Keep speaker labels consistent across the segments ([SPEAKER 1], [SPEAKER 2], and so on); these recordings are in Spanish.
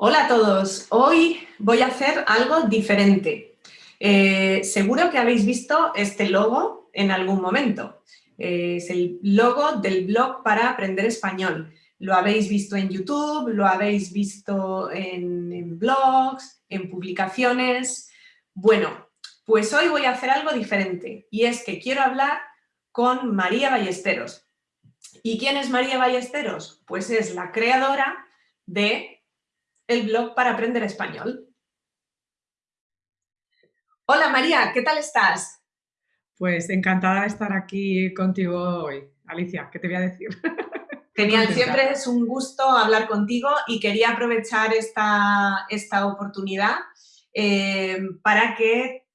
[SPEAKER 1] Hola a todos, hoy voy a hacer algo diferente. Eh, seguro que habéis visto este logo en algún momento. Eh, es el logo del blog para aprender español. Lo habéis visto en YouTube, lo habéis visto en, en blogs, en publicaciones. Bueno, pues hoy voy a hacer algo diferente y es que quiero hablar con María Ballesteros. ¿Y quién es María Ballesteros? Pues es la creadora de el blog para aprender español. Hola María, ¿qué tal estás?
[SPEAKER 2] Pues encantada de estar aquí contigo hoy. Alicia, ¿qué te voy a decir?
[SPEAKER 1] Genial, siempre es un gusto hablar contigo y quería aprovechar esta, esta oportunidad eh, para que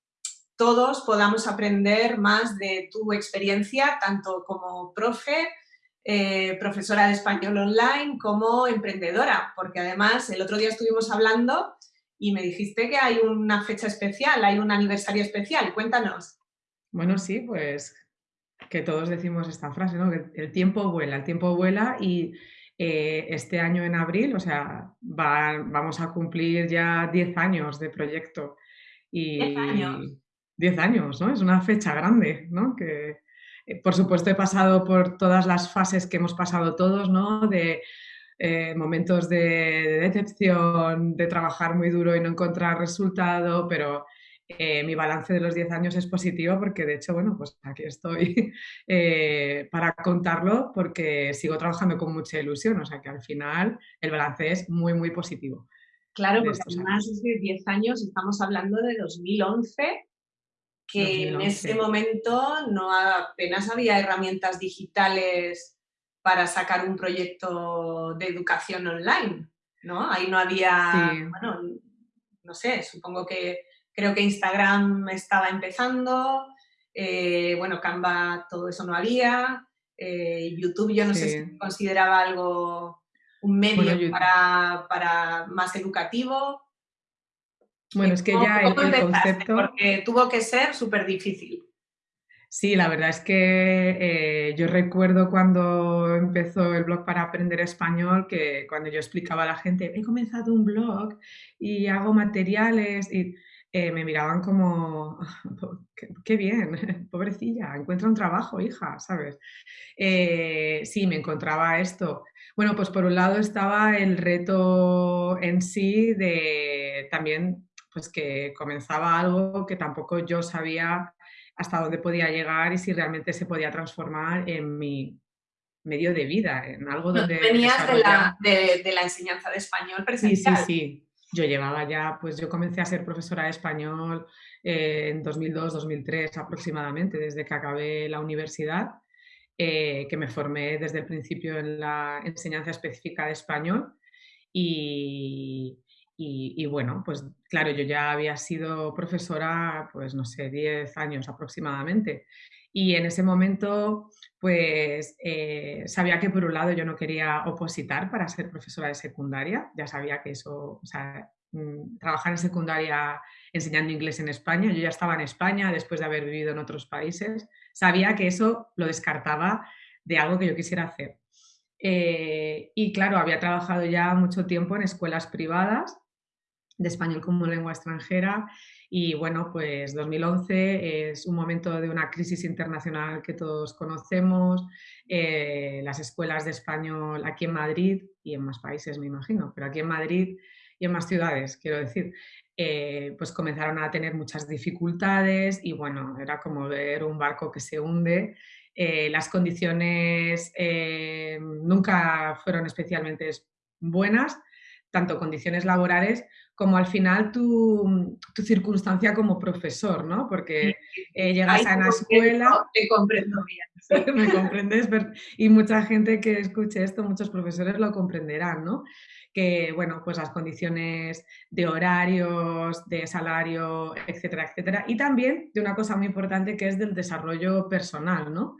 [SPEAKER 1] todos podamos aprender más de tu experiencia, tanto como profe, eh, profesora de español online como emprendedora, porque además el otro día estuvimos hablando y me dijiste que hay una fecha especial, hay un aniversario especial. Cuéntanos.
[SPEAKER 2] Bueno, sí, pues que todos decimos esta frase, ¿no? Que el tiempo vuela, el tiempo vuela y eh, este año en abril, o sea, vamos a cumplir ya 10 años de proyecto. Y
[SPEAKER 1] 10 años.
[SPEAKER 2] 10 años, ¿no? Es una fecha grande, ¿no? Que, por supuesto, he pasado por todas las fases que hemos pasado todos, ¿no? De eh, momentos de, decepción, de trabajar muy duro y no encontrar resultado, pero eh, mi balance de los 10 años es positivo porque, de hecho, bueno, pues aquí estoy para contarlo porque sigo trabajando con mucha ilusión, o sea que al final el balance es muy, muy positivo.
[SPEAKER 1] Claro, porque además de 10 años, estamos hablando de 2011, que en ese momento no apenas había herramientas digitales para sacar un proyecto de educación online, ¿no? Ahí no había, bueno, no sé, supongo que creo que Instagram estaba empezando, eh, bueno, Canva, todo eso no había, eh, YouTube yo no sé si consideraba algo, un medio para, para, más educativo,
[SPEAKER 2] bueno, es que ya el, concepto...
[SPEAKER 1] Porque tuvo que ser súper difícil.
[SPEAKER 2] Sí, la verdad es que eh, yo recuerdo cuando empezó el blog para aprender español, que cuando yo explicaba a la gente, he comenzado un blog y hago materiales y eh, me miraban como, qué, bien, pobrecilla, encuentra un trabajo, hija, ¿sabes? Eh, sí, me encontraba esto. Bueno, pues por un lado estaba el reto en sí de también pues que comenzaba algo que tampoco yo sabía hasta dónde podía llegar y si realmente se podía transformar en mi medio de vida, en algo donde...
[SPEAKER 1] Venías de la, de, la, enseñanza de español presencial.
[SPEAKER 2] Sí, sí, sí. Yo llevaba ya, pues yo comencé a ser profesora de español eh, en 2002-2003 aproximadamente, desde que acabé la universidad, eh, que me formé desde el principio en la enseñanza específica de español y, y, bueno, pues claro, yo ya había sido profesora, pues no sé, 10 años aproximadamente. Y en ese momento, pues eh, sabía que por un lado yo no quería opositar para ser profesora de secundaria, ya sabía que eso, o sea, mm, trabajar en secundaria enseñando inglés en España, yo ya estaba en España después de haber vivido en otros países, sabía que eso lo descartaba de algo que yo quisiera hacer. Eh, y claro, había trabajado ya mucho tiempo en escuelas privadas de español como lengua extranjera y bueno, pues 2011 es un momento de una crisis internacional que todos conocemos, eh, las escuelas de español aquí en Madrid y en más países me imagino, pero aquí en Madrid y en más ciudades, quiero decir, eh, pues comenzaron a tener muchas dificultades y bueno, era como ver un barco que se hunde. Eh, las condiciones nunca fueron especialmente buenas, tanto condiciones laborales como al final tu, circunstancia como profesor, ¿no? Porque eh, llegas a una escuela...
[SPEAKER 1] Te comprendo bien.
[SPEAKER 2] me comprendes, y mucha gente que escuche esto, muchos profesores lo comprenderán, ¿no? Que, bueno, pues las condiciones de horarios, de salario, etcétera, etcétera. Y también de una cosa muy importante que es del desarrollo personal, ¿no?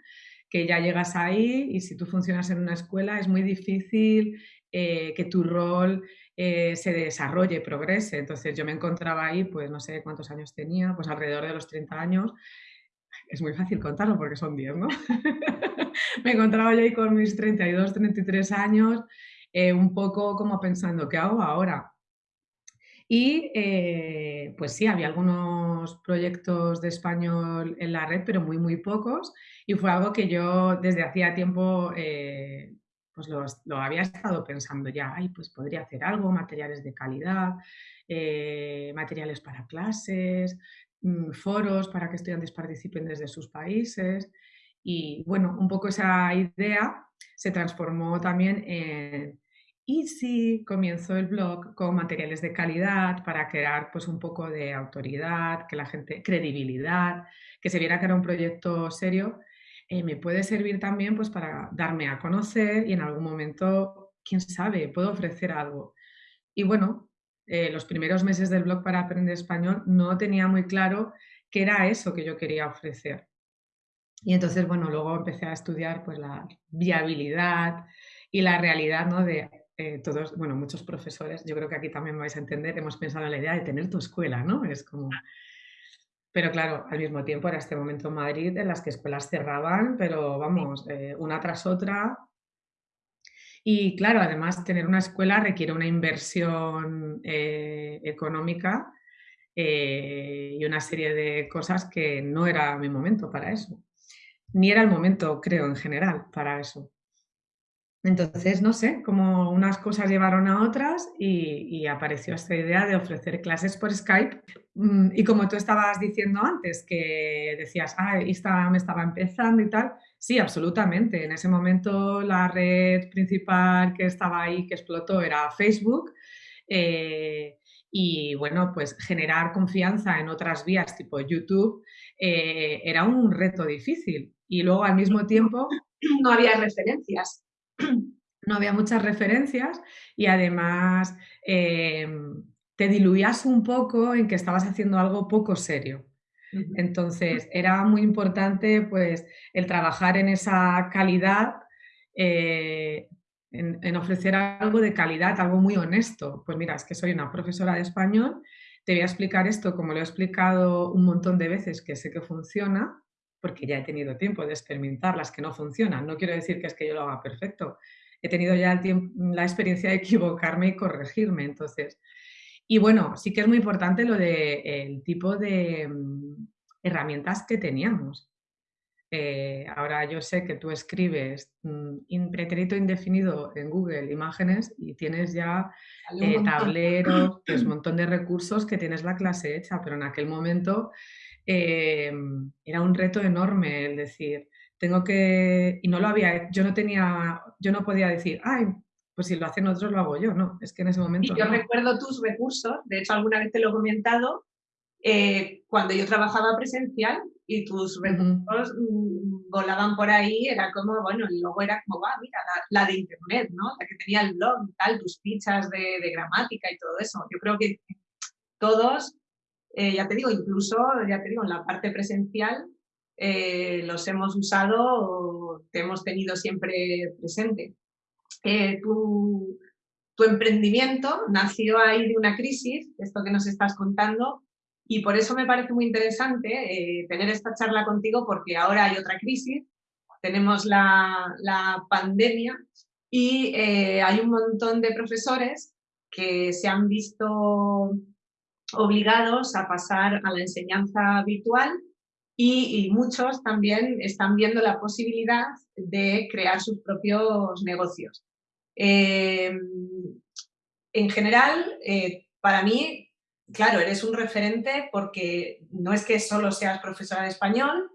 [SPEAKER 2] Que ya llegas ahí y si tú funcionas en una escuela es muy difícil eh, que tu rol eh, se desarrolle, progrese. Entonces yo me encontraba ahí, pues no sé cuántos años tenía, pues alrededor de los 30 años. Es muy fácil contarlo porque son 10, ¿no? me encontraba yo ahí con mis 32, 33 años, eh, un poco como pensando, ¿qué hago ahora? Y eh, pues sí, había algunos proyectos de español en la red, pero muy, muy pocos. Y fue algo que yo desde hacía tiempo eh, pues lo, había estado pensando ya. Ay, pues podría hacer algo, materiales de calidad, eh, materiales para clases, mm, foros para que estudiantes participen desde sus países. Y bueno, un poco esa idea se transformó también en y si comienzo el blog con materiales de calidad para crear pues un poco de autoridad, que la gente, credibilidad, que se viera que era un proyecto serio, eh, me puede servir también pues para darme a conocer y en algún momento, quién sabe, puedo ofrecer algo. Y bueno, eh, los primeros meses del blog para aprender español no tenía muy claro qué era eso que yo quería ofrecer. Y entonces, bueno, luego empecé a estudiar pues la viabilidad y la realidad ¿no? de eh, todos, bueno, muchos profesores, yo creo que aquí también vais a entender, hemos pensado en la idea de tener tu escuela, ¿no? Es como... Pero claro, al mismo tiempo era este momento en Madrid en las que escuelas cerraban, pero vamos, eh, una tras otra. Y claro, además tener una escuela requiere una inversión eh, económica y una serie de cosas que no era mi momento para eso. Ni era el momento, creo, en general, para eso. Entonces, no sé, como unas cosas llevaron a otras y, apareció esta idea de ofrecer clases por Skype. Mm, y como tú estabas diciendo antes, que decías, ah, Instagram estaba empezando y tal, sí, absolutamente. En ese momento la red principal que estaba ahí, que explotó, era Facebook. Eh, y bueno, pues generar confianza en otras vías tipo YouTube eh, era un reto difícil. Y luego al mismo tiempo...
[SPEAKER 1] No había referencias
[SPEAKER 2] no había muchas referencias y además eh, te diluías un poco en que estabas haciendo algo poco serio. Entonces era muy importante pues el trabajar en esa calidad, eh, en, ofrecer algo de calidad, algo muy honesto. Pues mira, es que soy una profesora de español, te voy a explicar esto como lo he explicado un montón de veces que sé que funciona, porque ya he tenido tiempo de experimentar las que no funcionan. No quiero decir que es que yo lo haga perfecto. He tenido ya la experiencia de equivocarme y corregirme. Entonces, y bueno, sí que es muy importante lo de el tipo de mm, herramientas que teníamos. Eh, ahora yo sé que tú escribes mm, pretérito indefinido en Google Imágenes y tienes ya eh, tableros, pues, un montón de recursos que tienes la clase hecha, pero en aquel momento Em, era un reto enorme el decir, tengo que, y no lo había, yo no tenía, yo no podía decir, ay, pues si lo hacen otros lo hago yo, no, es que en ese momento...
[SPEAKER 1] Y yo recuerdo tus recursos, de hecho alguna vez te lo he comentado, eh, cuando yo trabajaba presencial y tus recursos mm, volaban por ahí, era como, bueno, y luego era como, va, mira, la, de internet, ¿no? La que tenía el blog y tal, tus fichas de, de gramática y todo eso. Yo creo que todos eh, ya te digo, incluso, ya te digo, en la parte presencial eh, los hemos usado, te hemos tenido siempre presente. Eh, tu, tu, emprendimiento nació ahí de una crisis, esto que nos estás contando, y por eso me parece muy interesante tener esta charla contigo porque ahora hay otra crisis, tenemos la, la pandemia y hay un montón de profesores que se han visto obligados a pasar a la enseñanza virtual y, muchos también están viendo la posibilidad de crear sus propios negocios. Em, en general, eh, para mí, claro, eres un referente porque no es que solo seas profesora de español,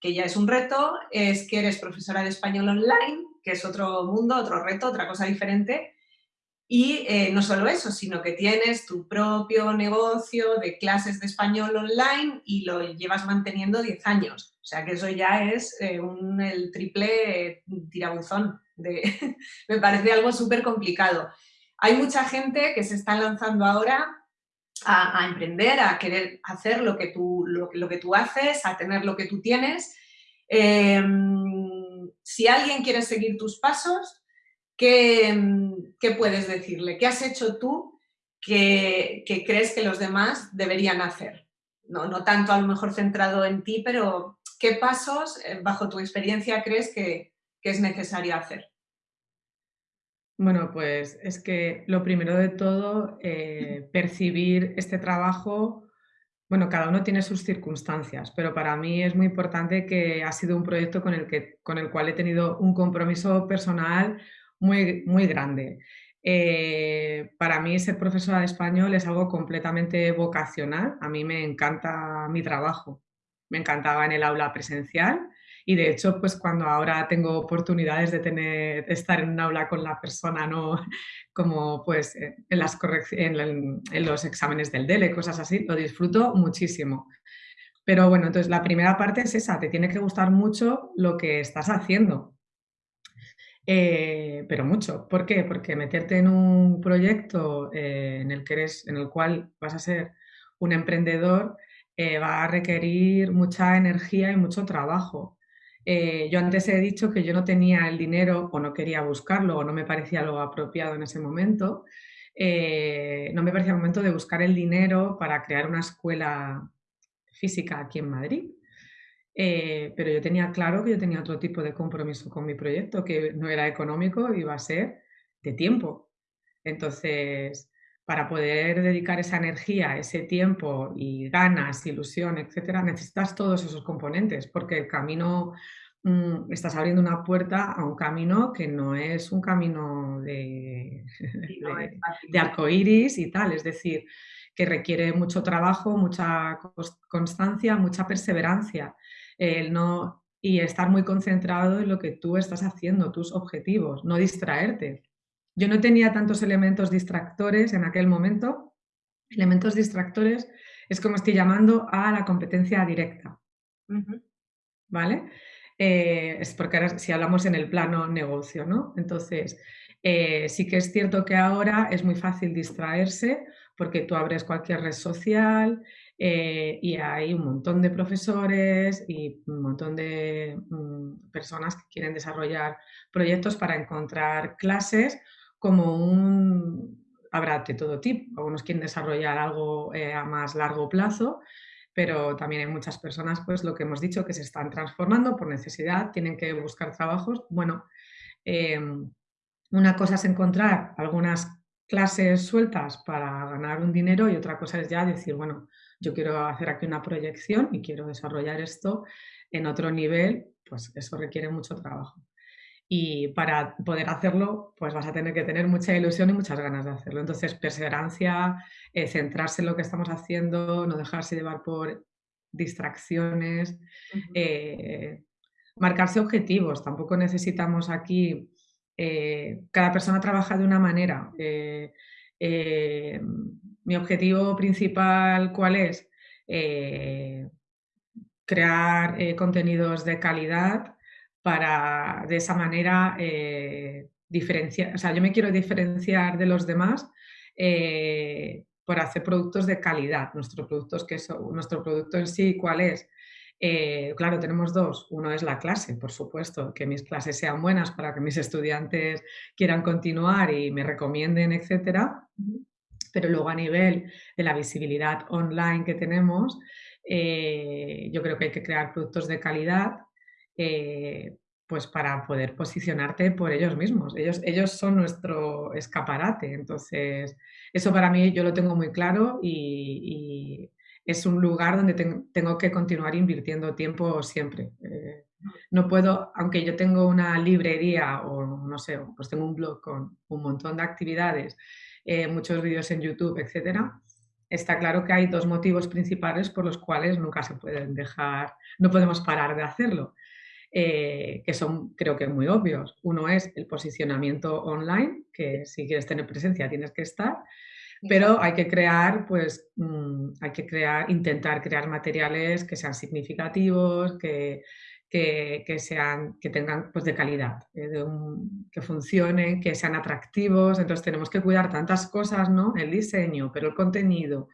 [SPEAKER 1] que ya es un reto, es que eres profesora de español online, que es otro mundo, otro reto, otra cosa diferente, y eh, no solo eso, sino que tienes tu propio negocio de clases de español online y lo llevas manteniendo 10 años. O sea que eso ya es eh, un, el triple tirabuzón. De, me parece algo súper complicado. Hay mucha gente que se está lanzando ahora a, emprender, a querer hacer lo que, tú, lo, que tú haces, a tener lo que tú tienes. Em, si alguien quiere seguir tus pasos, ¿qué, puedes decirle? ¿Qué has hecho tú que, crees que los demás deberían hacer? No, no tanto a lo mejor centrado en ti, pero ¿qué pasos, eh, bajo tu experiencia, crees que, es necesario hacer?
[SPEAKER 2] Bueno, pues es que lo primero de todo, eh, percibir este trabajo, bueno, cada uno tiene sus circunstancias, pero para mí es muy importante que ha sido un proyecto con el, que, con el cual he tenido un compromiso personal muy, muy grande. Eh, para mí ser profesora de español es algo completamente vocacional. A mí me encanta mi trabajo. Me encantaba en el aula presencial y de hecho, pues cuando ahora tengo oportunidades de, tener, estar en un aula con la persona, no como pues en, las en, en los exámenes del DELE, cosas así, lo disfruto muchísimo. Pero bueno, entonces la primera parte es esa, te tiene que gustar mucho lo que estás haciendo. Eh, pero mucho. ¿Por qué? Porque meterte en un proyecto eh, en, el que eres, en el cual vas a ser un emprendedor eh, va a requerir mucha energía y mucho trabajo. yo antes he dicho que yo no tenía el dinero o no quería buscarlo o no me parecía lo apropiado en ese momento. no me parecía el momento de buscar el dinero para crear una escuela física aquí en Madrid. Eh, pero yo tenía claro que yo tenía otro tipo de compromiso con mi proyecto, que no era económico, iba a ser de tiempo. Entonces, para poder dedicar esa energía, ese tiempo y ganas, ilusión, etcétera, necesitas todos esos componentes, porque el camino, mm, estás abriendo una puerta a un camino que no es un camino de, de, de arcoíris y tal, es decir, que requiere mucho trabajo, mucha constancia, mucha perseverancia el no, y estar muy concentrado en lo que tú estás haciendo, tus objetivos, no distraerte. Yo no tenía tantos elementos distractores en aquel momento. Elementos distractores es como estoy llamando a la competencia directa. ¿Vale? Eh, es porque ahora si hablamos en el plano negocio, ¿no? Entonces, eh, sí que es cierto que ahora es muy fácil distraerse porque tú abres cualquier red social, eh, y hay un montón de profesores y un montón de mm, personas que quieren desarrollar proyectos para encontrar clases como un... Habrá de todo tipo, algunos quieren desarrollar algo eh, a más largo plazo, pero también hay muchas personas, pues lo que hemos dicho, que se están transformando por necesidad, tienen que buscar trabajos. Bueno, em, una cosa es encontrar algunas clases sueltas para ganar un dinero y otra cosa es ya decir, bueno, yo quiero hacer aquí una proyección y quiero desarrollar esto en otro nivel, pues eso requiere mucho trabajo. Y para poder hacerlo, pues vas a tener que tener mucha ilusión y muchas ganas de hacerlo. Entonces, perseverancia, eh, centrarse en lo que estamos haciendo, no dejarse llevar por distracciones, eh, marcarse objetivos. Tampoco necesitamos aquí, eh, cada persona trabaja de una manera mi objetivo principal, ¿cuál es? Eh, crear eh, contenidos de calidad para de esa manera eh, diferenciar, o sea, yo me quiero diferenciar de los demás por hacer productos de calidad. Nuestros productos, que son, nuestro producto en sí, ¿cuál es? Claro, tenemos dos. Uno es la clase, por supuesto, que mis clases sean buenas para que mis estudiantes quieran continuar y me recomienden, etcétera pero luego a nivel de la visibilidad online que tenemos, eh, yo creo que hay que crear productos de calidad eh, pues para poder posicionarte por ellos mismos. Ellos, ellos son nuestro escaparate, entonces eso para mí yo lo tengo muy claro y, es un lugar donde tengo que continuar invirtiendo tiempo siempre. Eh, no puedo, aunque yo tengo una librería o no sé, pues tengo un blog con un montón de actividades eh, muchos vídeos en YouTube, etcétera, está claro que hay dos motivos principales por los cuales nunca se pueden dejar, no podemos parar de hacerlo, eh, que son creo que muy obvios. Uno es el posicionamiento online, que si quieres tener presencia tienes que estar, pero hay que crear, pues, mm, hay que crear, intentar crear materiales que sean significativos, que, que, sean, que tengan pues, de calidad, eh, que funcionen, que sean atractivos. Entonces tenemos que cuidar tantas cosas, ¿no? El diseño, pero el contenido,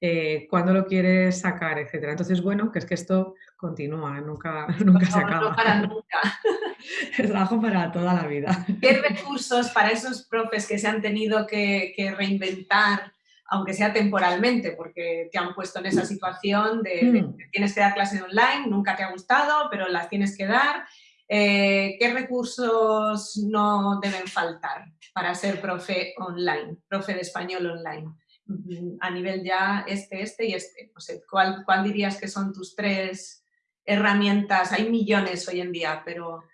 [SPEAKER 2] eh, cuándo lo quieres sacar, etcétera. Entonces, bueno, que es que esto continúa, nunca, nunca se acaba.
[SPEAKER 1] No para nunca.
[SPEAKER 2] Es trabajo para toda la vida.
[SPEAKER 1] ¿Qué recursos para esos profes que se han tenido que, que reinventar aunque sea temporalmente, porque te han puesto en esa situación de, mm. tienes que dar clases online, nunca te ha gustado, pero las tienes que dar. Eh, ¿Qué recursos no deben faltar para ser profe online, profe de español online? Mm, a nivel ya este, este y este. No sé, ¿cuál, ¿cuál dirías que son tus tres herramientas? Hay millones hoy en día, pero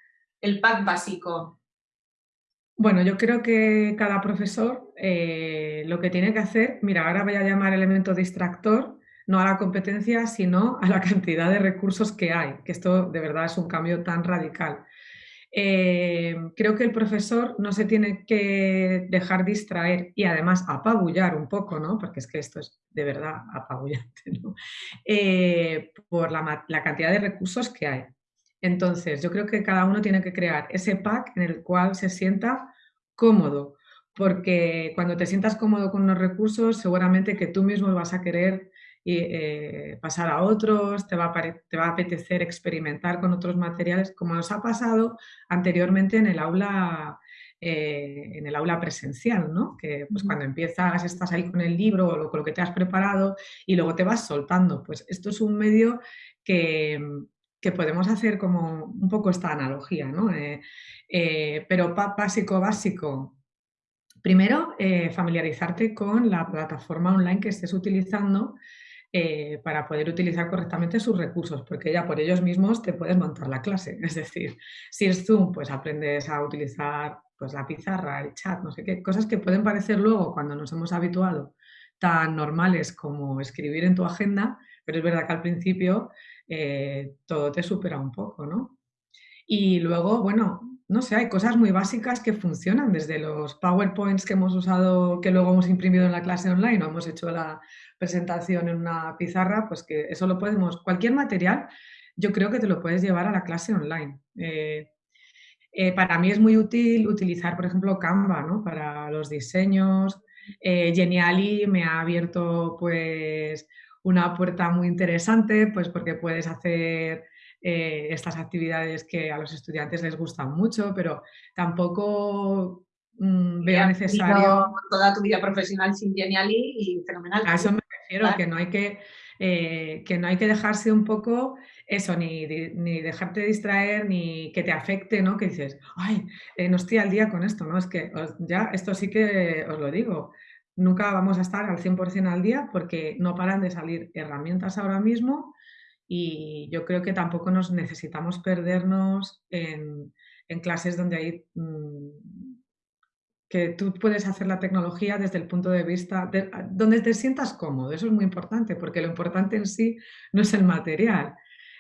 [SPEAKER 1] el pack básico.
[SPEAKER 2] Bueno, yo creo que cada profesor eh, lo que tiene que hacer, mira, ahora voy a llamar elemento distractor, no a la competencia, sino a la cantidad de recursos que hay, que esto de verdad es un cambio tan radical. Eh, creo que el profesor no se tiene que dejar distraer y además apabullar un poco, ¿no? porque es que esto es de verdad apabullante, ¿no? Eh, por la, cantidad de recursos que hay. Entonces, yo creo que cada uno tiene que crear ese pack en el cual se sienta cómodo, porque cuando te sientas cómodo con los recursos, seguramente que tú mismo vas a querer eh, pasar a otros, te va a, te va a apetecer experimentar con otros materiales, como nos ha pasado anteriormente en el aula eh, en el aula presencial, ¿no? Que pues cuando empiezas estás ahí con el libro o con lo que te has preparado y luego te vas soltando. Pues esto es un medio que, que podemos hacer como un poco esta analogía, ¿no? Eh, eh, pero básico, básico. Primero, familiarizarte con la plataforma online que estés utilizando para poder utilizar correctamente sus recursos, porque ya por ellos mismos te puedes montar la clase. Es decir, si es Zoom, pues aprendes a utilizar pues, la pizarra, el chat, no sé qué, cosas que pueden parecer luego cuando nos hemos habituado tan normales como escribir en tu agenda, pero es verdad que al principio eh, todo te supera un poco, ¿no? Y luego, bueno, no sé, hay cosas muy básicas que funcionan, desde los PowerPoints que hemos usado, que luego hemos imprimido en la clase online o hemos hecho la presentación en una pizarra, pues que eso lo podemos, cualquier material, yo creo que te lo puedes llevar a la clase online. Eh, eh, para mí es muy útil utilizar, por ejemplo, Canva, ¿no? Para los diseños. Geniali me ha abierto, pues, una puerta muy interesante, pues porque puedes hacer eh, estas actividades que a los estudiantes les gustan mucho, pero tampoco mm, veo necesario...
[SPEAKER 1] Toda tu vida profesional sin Geniali y fenomenal.
[SPEAKER 2] A eso me refiero, que, no hay que, eh, que no hay que dejarse un poco eso, ni, ni, dejarte distraer, ni que te afecte, ¿no? Que dices, ay, eh, no estoy al día con esto, ¿no? Es que ya, esto sí que os lo digo, nunca vamos a estar al 100% al día porque no paran de salir herramientas ahora mismo y yo creo que tampoco nos necesitamos perdernos en, clases donde hay mm, que tú puedes hacer la tecnología desde el punto de vista donde te sientas cómodo, eso es muy importante porque lo importante en sí no es el material,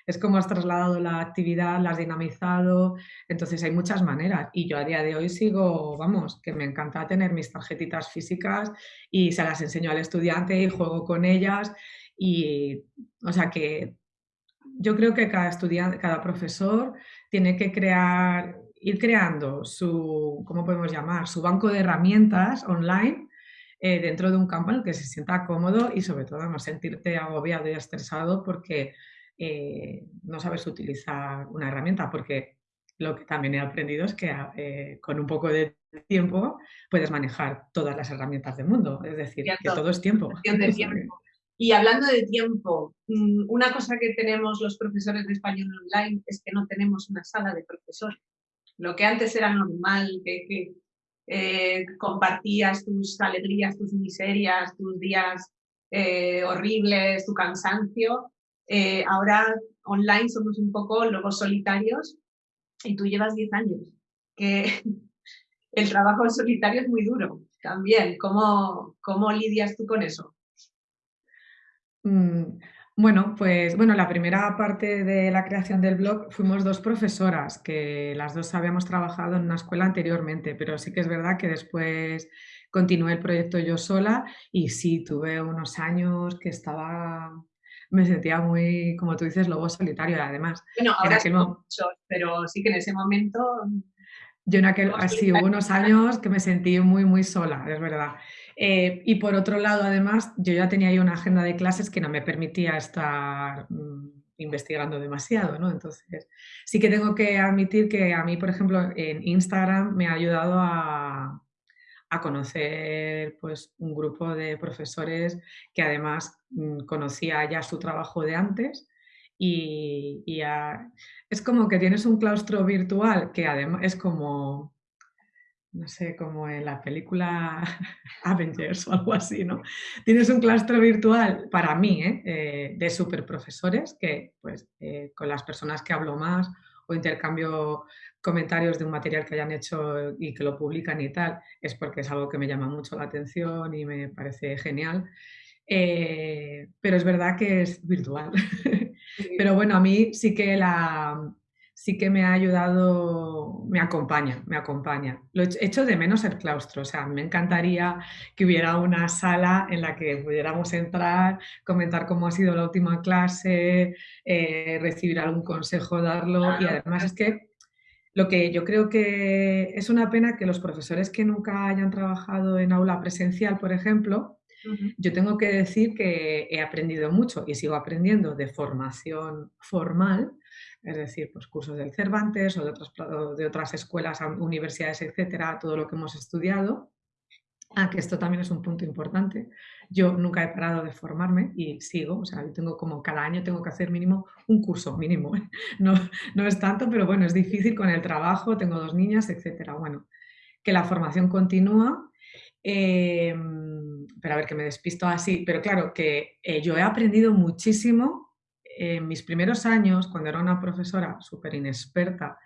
[SPEAKER 2] es como has trasladado la actividad, la has dinamizado, entonces hay muchas maneras. Y yo a día de hoy sigo, vamos, que me encanta tener mis tarjetitas físicas y se las enseño al estudiante y juego con ellas. Y, o sea que yo creo que cada estudiante, cada profesor tiene que crear, ir creando su, ¿cómo podemos llamar? Su banco de herramientas online eh, dentro de un campo en el que se sienta cómodo y sobre todo no sentirte agobiado y estresado porque eh, no sabes utilizar una herramienta, porque lo que también he aprendido es que eh, con un poco de tiempo puedes manejar todas las herramientas del mundo, es decir, que todo es tiempo.
[SPEAKER 1] Y hablando de tiempo, mm, una cosa que tenemos los profesores de español online es que no tenemos una sala de profesores. Lo que antes era normal, que, eh, compartías tus alegrías, tus miserias, tus días horribles, tu cansancio, eh, ahora online somos un poco lobos solitarios y tú llevas 10 años, que el trabajo en solitario es muy duro también. ¿Cómo, cómo lidias tú con eso?
[SPEAKER 2] Mm, bueno, pues bueno, la primera parte de la creación del blog fuimos dos profesoras, que las dos habíamos trabajado en una escuela anteriormente, pero sí que es verdad que después continué el proyecto yo sola y sí, tuve unos años que estaba me sentía muy, como tú dices, lobo solitario además.
[SPEAKER 1] Bueno, ahora sí, pero sí que en ese momento...
[SPEAKER 2] Yo en aquel, así hubo unos años que me sentí muy, muy sola, es verdad. Eh, y por otro lado, además, yo ya tenía ahí una agenda de clases que no me permitía estar mm, investigando demasiado, ¿no? Entonces, sí que tengo que admitir que a mí, por ejemplo, en Instagram me ha ayudado a, a conocer pues, un grupo de profesores que además mm, conocía ya su trabajo de antes y, es como que tienes un claustro virtual que además es como, no sé, como en la película Avengers o algo así, ¿no? Tienes un claustro virtual para mí ¿eh? Eh, de super profesores que pues eh, con las personas que hablo más o intercambio comentarios de un material que hayan hecho y que lo publican y tal, es porque es algo que me llama mucho la atención y me parece genial. pero es verdad que es virtual. Pero bueno, a mí sí que la, sí que me ha ayudado, me acompaña, me acompaña. Lo he hecho de menos el claustro, o sea, me encantaría que hubiera una sala en la que pudiéramos entrar, comentar cómo ha sido la última clase, eh, recibir algún consejo, darlo, y además es que lo que yo creo que es una pena que los profesores que nunca hayan trabajado en aula presencial, por ejemplo, yo tengo que decir que he aprendido mucho y sigo aprendiendo de formación formal, es decir, pues cursos del Cervantes o de otras, escuelas, universidades, etcétera, todo lo que hemos estudiado. Ah, que esto también es un punto importante. Yo nunca he parado de formarme y sigo, o sea, yo tengo como cada año tengo que hacer mínimo un curso, mínimo. ¿eh? No, no es tanto, pero bueno, es difícil con el trabajo, tengo dos niñas, etcétera. Bueno, que la formación continúa Em, pero a ver, que me despisto así, pero claro, que eh, yo he aprendido muchísimo en mis primeros años, cuando era una profesora súper inexperta,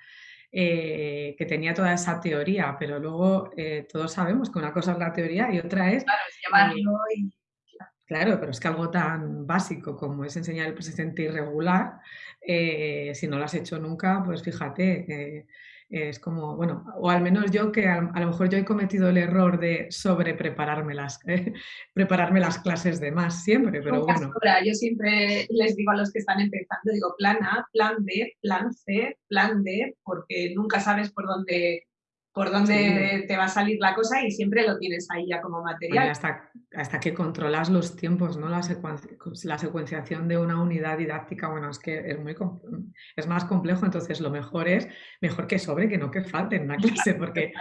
[SPEAKER 2] eh, que tenía toda esa teoría, pero luego eh, todos sabemos que una cosa es la teoría y otra es...
[SPEAKER 1] Claro, es llevarlo y...
[SPEAKER 2] Claro, pero es que algo tan básico como es enseñar el presente irregular, si no lo has hecho nunca, pues fíjate, es como, bueno, o al menos yo que a, lo mejor yo he cometido el error de sobre prepararme las, eh, prepararme las clases de más siempre, pero bueno.
[SPEAKER 1] Yo siempre les digo a los que están empezando, digo plan A, plan B, plan C, plan D, porque nunca sabes por dónde por dónde te va a salir la cosa y siempre lo tienes ahí ya como material.
[SPEAKER 2] hasta, hasta que controlas los tiempos, ¿no? La, la, secuenciación de una unidad didáctica, bueno, es que es, muy, es más complejo, entonces lo mejor es, mejor que sobre, que no que falte en una clase, porque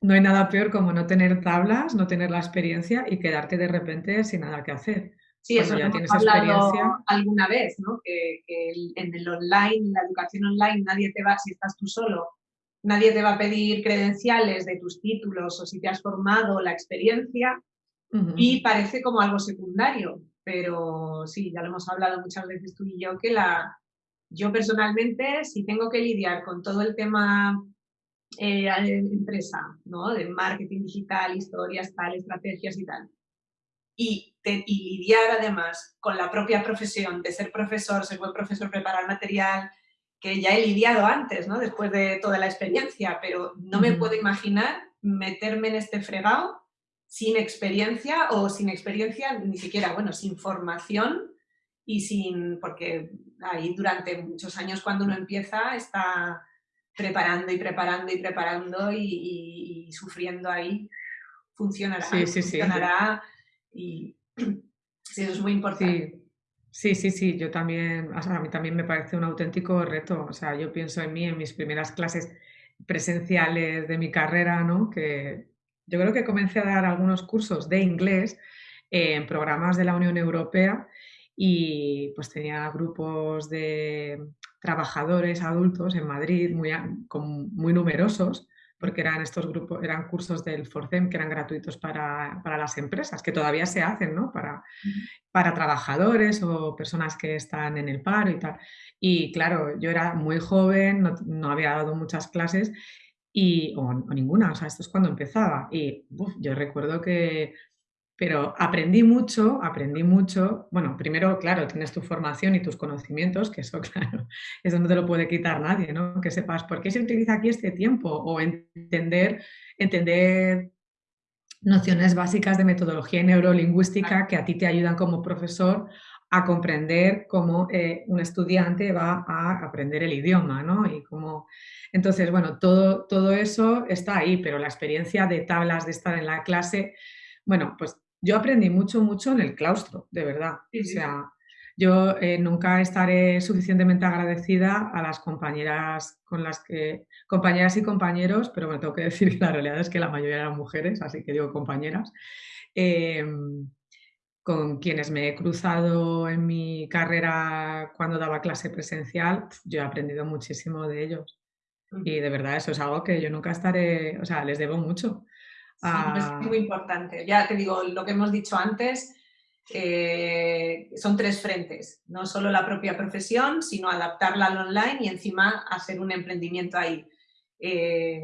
[SPEAKER 2] no hay nada peor como no tener tablas, no tener la experiencia y quedarte de repente sin nada que hacer.
[SPEAKER 1] Sí, eso ya tienes experiencia. alguna vez, ¿no? Que, que en el online, la educación online, nadie te va, si estás tú solo, nadie te va a pedir credenciales de tus títulos o si te has formado la experiencia y parece como algo secundario, pero sí, ya lo hemos hablado muchas veces tú y yo, que la, yo personalmente, si tengo que lidiar con todo el tema eh, empresa, ¿no? de marketing digital, historias, tal, estrategias y tal, y, y, lidiar además con la propia profesión de ser profesor, ser buen profesor, preparar material, que ya he lidiado antes, ¿no? después de toda la experiencia, pero no me puedo imaginar meterme en este fregado sin experiencia o sin experiencia ni siquiera, bueno, sin formación y sin, porque ahí durante muchos años cuando uno empieza está preparando y preparando y preparando y, sufriendo ahí, funcionará, sí, sí, funcionará y sí, eso es muy importante.
[SPEAKER 2] Sí, sí, sí, yo también, a mí también me parece un auténtico reto. O sea, yo pienso en mí, en mis primeras clases presenciales de mi carrera, ¿no? Que yo creo que comencé a dar algunos cursos de inglés en programas de la Unión Europea y pues tenía grupos de trabajadores adultos en Madrid muy, muy numerosos porque eran estos grupos, eran cursos del FORCEM que eran gratuitos para, las empresas, que todavía se hacen, ¿no? Para, para trabajadores o personas que están en el paro y tal. Y claro, yo era muy joven, no, había dado muchas clases y, o, ninguna, o sea, esto es cuando empezaba. Y yo recuerdo que pero aprendí mucho, aprendí mucho. Bueno, primero, claro, tienes tu formación y tus conocimientos, que eso, claro, eso no te lo puede quitar nadie, ¿no? Que sepas por qué se utiliza aquí este tiempo o entender, entender nociones básicas de metodología neurolingüística que a ti te ayudan como profesor a comprender cómo eh, un estudiante va a aprender el idioma, ¿no? Y cómo... Entonces, bueno, todo, todo eso está ahí, pero la experiencia de tablas, de estar en la clase, bueno, pues yo aprendí mucho, mucho en el claustro, de verdad. O sea, yo eh, nunca estaré suficientemente agradecida a las compañeras con las que, compañeras y compañeros, pero me tengo que decir que la realidad es que la mayoría eran mujeres, así que digo compañeras, em, con quienes me he cruzado en mi carrera cuando daba clase presencial, yo he aprendido muchísimo de ellos. Y de verdad eso es algo que yo nunca estaré, o sea, les debo mucho.
[SPEAKER 1] Sí, es muy importante. Ya te digo, lo que hemos dicho antes, eh, son tres frentes, no solo la propia profesión, sino adaptarla al online y encima hacer un emprendimiento ahí.
[SPEAKER 2] Eh,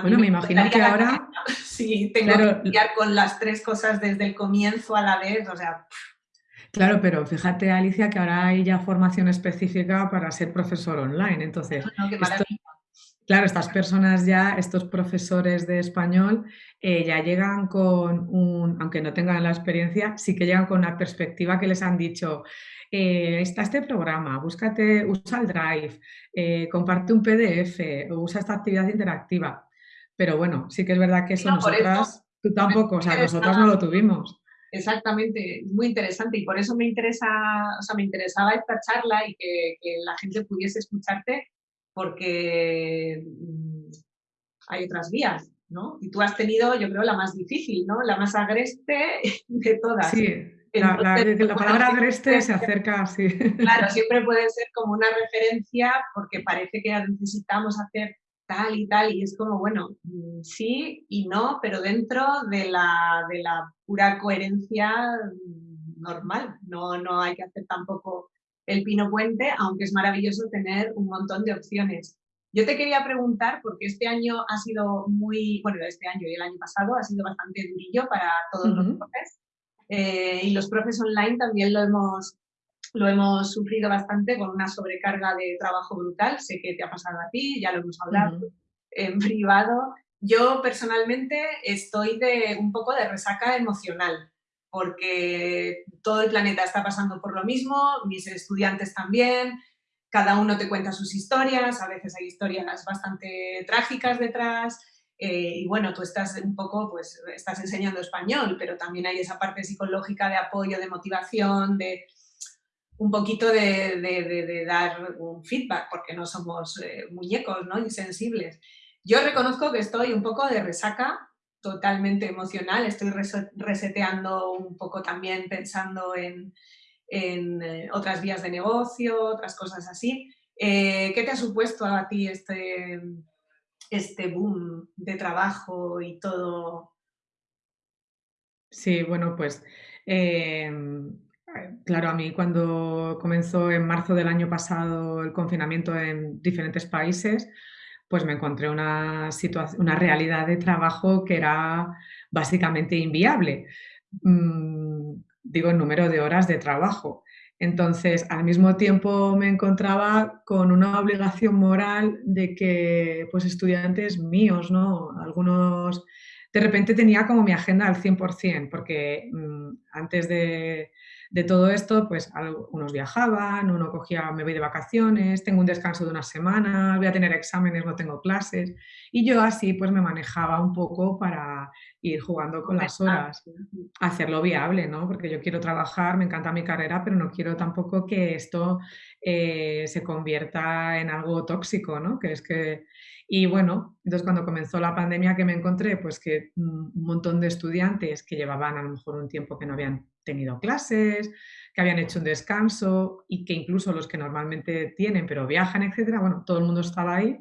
[SPEAKER 2] bueno, me, imagino que ahora...
[SPEAKER 1] Sí, tengo que lidiar con las tres cosas desde el comienzo a la vez, o sea...
[SPEAKER 2] Claro, pero fíjate, Alicia, que ahora hay ya formación específica para ser profesor online. Entonces, claro, estas personas ya, estos profesores de español, eh, ya llegan con un, aunque no tengan la experiencia, sí que llegan con una perspectiva que les han dicho, eh, está este programa, búscate, usa el Drive, eh, comparte un PDF, usa esta actividad interactiva. Pero bueno, sí que es verdad que eso nosotras, tú tampoco, o sea, nosotras no lo tuvimos.
[SPEAKER 1] Exactamente, muy interesante y por eso me interesa, o sea, me interesaba esta charla y que, la gente pudiese escucharte porque mm, hay otras vías, ¿no? Y tú has tenido, yo creo, la más difícil, ¿no? La más agreste de todas.
[SPEAKER 2] Sí, la, palabra agreste se acerca así.
[SPEAKER 1] Claro, siempre puede ser como una referencia porque parece que necesitamos hacer tal y tal, y es como, bueno, mm, sí y no, pero dentro de la, de la pura coherencia mm, normal, no, no hay que hacer tampoco el pino puente, aunque es maravilloso tener un montón de opciones. Yo te quería preguntar, porque este año ha sido muy, bueno, este año y el año pasado ha sido bastante durillo para todos los profes, eh, y los profes online también lo hemos, lo hemos sufrido bastante con una sobrecarga de trabajo brutal. Sé que te ha pasado a ti, ya lo hemos hablado en privado. Yo personalmente estoy de un poco de resaca emocional porque todo el planeta está pasando por lo mismo, mis estudiantes también, cada uno te cuenta sus historias, a veces hay historias bastante trágicas detrás, eh, y bueno, tú estás un poco, pues estás enseñando español, pero también hay esa parte psicológica de apoyo, de motivación, de, un poquito de, dar un feedback, porque no somos eh, muñecos ¿no? insensibles. Yo reconozco que estoy un poco de resaca totalmente emocional, estoy reseteando un poco también pensando en, eh, otras vías de negocio, otras cosas así. Eh, ¿Qué te ha supuesto a ti este, este boom de trabajo y todo?
[SPEAKER 2] Sí, bueno, pues Claro, a mí cuando comenzó en marzo del año pasado el confinamiento en diferentes países, pues me encontré una, una realidad de trabajo que era básicamente inviable. Mm, digo, el número de horas de trabajo. Entonces, al mismo tiempo me encontraba con una obligación moral de que, pues, estudiantes míos, ¿no? Algunos, de repente tenía como mi agenda al 100%, porque mm, antes de, de todo esto, pues unos viajaban, uno cogía, me voy de vacaciones, tengo un descanso de una semana, voy a tener exámenes, no tengo clases. Y yo así pues me manejaba un poco para ir jugando con las horas, hacerlo viable, ¿no? Porque yo quiero trabajar, me encanta mi carrera, pero no quiero tampoco que esto eh, se convierta en algo tóxico, ¿no? Que es que y bueno, entonces cuando comenzó la pandemia que me encontré, pues que un montón de estudiantes que llevaban a lo mejor un tiempo que no habían tenido clases, que habían hecho un descanso y que incluso los que normalmente tienen pero viajan, etcétera, bueno, todo el mundo estaba ahí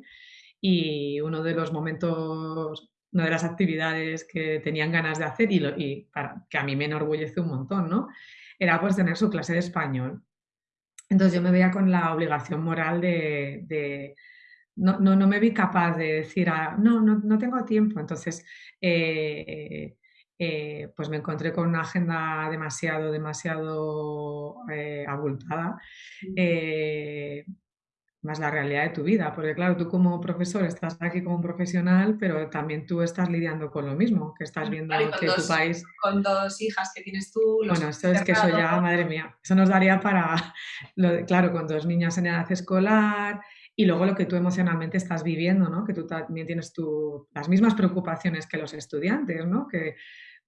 [SPEAKER 2] y uno de los momentos, una de las actividades que tenían ganas de hacer y, y que a mí me enorgullece un montón, ¿no? Era pues tener su clase de español. Entonces yo me veía con la obligación moral de no, no, no me vi capaz de decir, no, no, no, tengo tiempo. Entonces, eh, eh, pues me encontré con una agenda demasiado, demasiado eh, abultada, más la realidad de tu vida, porque claro, tú como profesor estás aquí como un profesional, pero también tú estás lidiando con lo mismo, que estás viendo que tu país...
[SPEAKER 1] Con dos hijas que tienes tú...
[SPEAKER 2] bueno, esto es que eso ya, madre mía, eso nos daría para, lo claro, con dos niñas en edad escolar, y luego lo que tú emocionalmente estás viviendo, ¿no? Que tú también tienes las mismas preocupaciones que los estudiantes, ¿no? Que,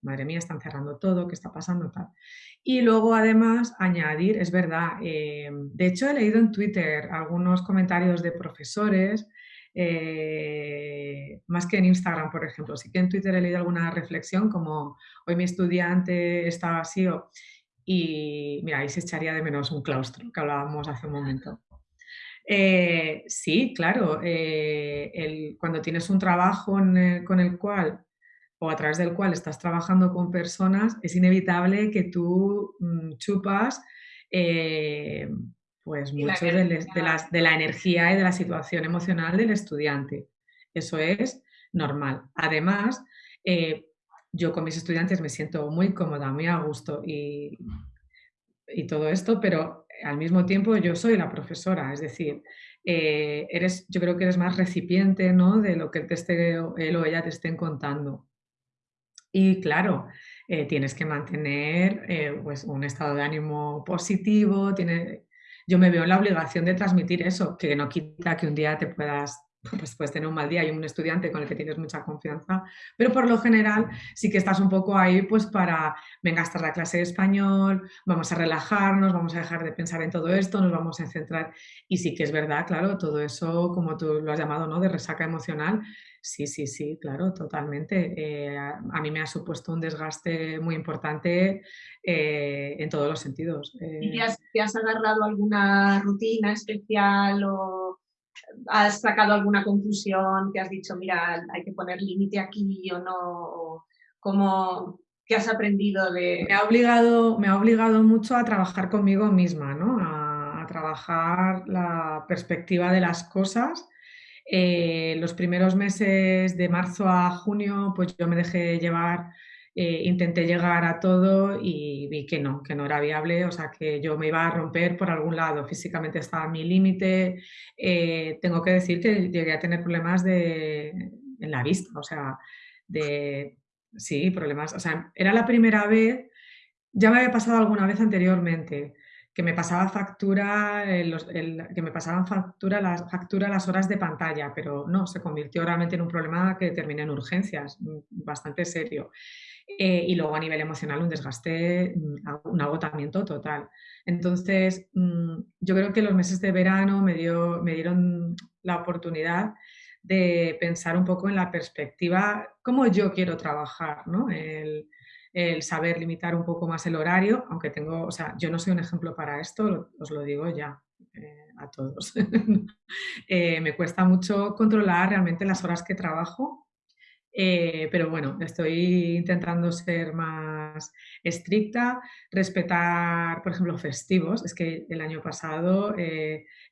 [SPEAKER 2] madre mía, están cerrando todo, ¿qué está pasando? Tal. Y luego, además, añadir, es verdad, eh, de hecho he leído en Twitter algunos comentarios de profesores, eh, más que en Instagram, por ejemplo. Sí que en Twitter he leído alguna reflexión como hoy mi estudiante estaba así y mira, ahí se echaría de menos un claustro que hablábamos hace un momento. Eh, sí, claro, eh, cuando tienes un trabajo con el cual o a través del cual estás trabajando con personas, es inevitable que tú mm, chupas eh, pues mucho de, la energía y de la situación emocional del estudiante. Eso es normal. Además, eh, yo con mis estudiantes me siento muy cómoda, muy a gusto y, y, todo esto, pero al mismo tiempo yo soy la profesora, es decir, eh, eres, yo creo que eres más recipiente ¿no? de lo que te esté, él o ella te estén contando. Y claro, eh, tienes que mantener eh, pues un estado de ánimo positivo, tiene, yo me veo en la obligación de transmitir eso, que no quita que un día te puedas pues puedes tener un mal día y un estudiante con el que tienes mucha confianza, pero por lo general sí que estás un poco ahí pues para, venga, esta es la clase de español, vamos a relajarnos, vamos a dejar de pensar en todo esto, nos vamos a centrar y sí que es verdad, claro, todo eso como tú lo has llamado, ¿no? De resaca emocional, sí, sí, sí, claro, totalmente. Eh, a, mí me ha supuesto un desgaste muy importante eh, en todos los sentidos.
[SPEAKER 1] ¿Y te has, te has agarrado alguna rutina especial o has sacado alguna conclusión, que has dicho, mira, hay que poner límite aquí o no, ¿cómo, ¿qué has aprendido de...?
[SPEAKER 2] Me ha obligado, me ha obligado mucho a trabajar conmigo misma, ¿no? a, trabajar la perspectiva de las cosas. Eh, los primeros meses de marzo a junio, pues yo me dejé llevar eh, intenté llegar a todo y vi que no, que no era viable, o sea, que yo me iba a romper por algún lado, físicamente estaba mi límite, eh, tengo que decir que llegué a tener problemas de, en la vista, o sea, de, sí, problemas, o sea, era la primera vez, ya me había pasado alguna vez anteriormente, que me pasaba factura, que me pasaban factura las, horas de pantalla, pero no, se convirtió realmente en un problema que terminé en urgencias, mm, bastante serio. Eh, y luego a nivel emocional un desgaste, mm, un agotamiento total. Entonces, mm, yo creo que los meses de verano me, dio, me dieron la oportunidad de pensar un poco en la perspectiva, cómo yo quiero trabajar, ¿no? Saber limitar un poco más el horario, aunque tengo, o sea, yo no soy un ejemplo para esto, os lo digo ya eh, a todos. Eh, me cuesta mucho controlar realmente las horas que trabajo eh, pero bueno, estoy intentando ser más estricta, respetar, por ejemplo, festivos. Es que el año pasado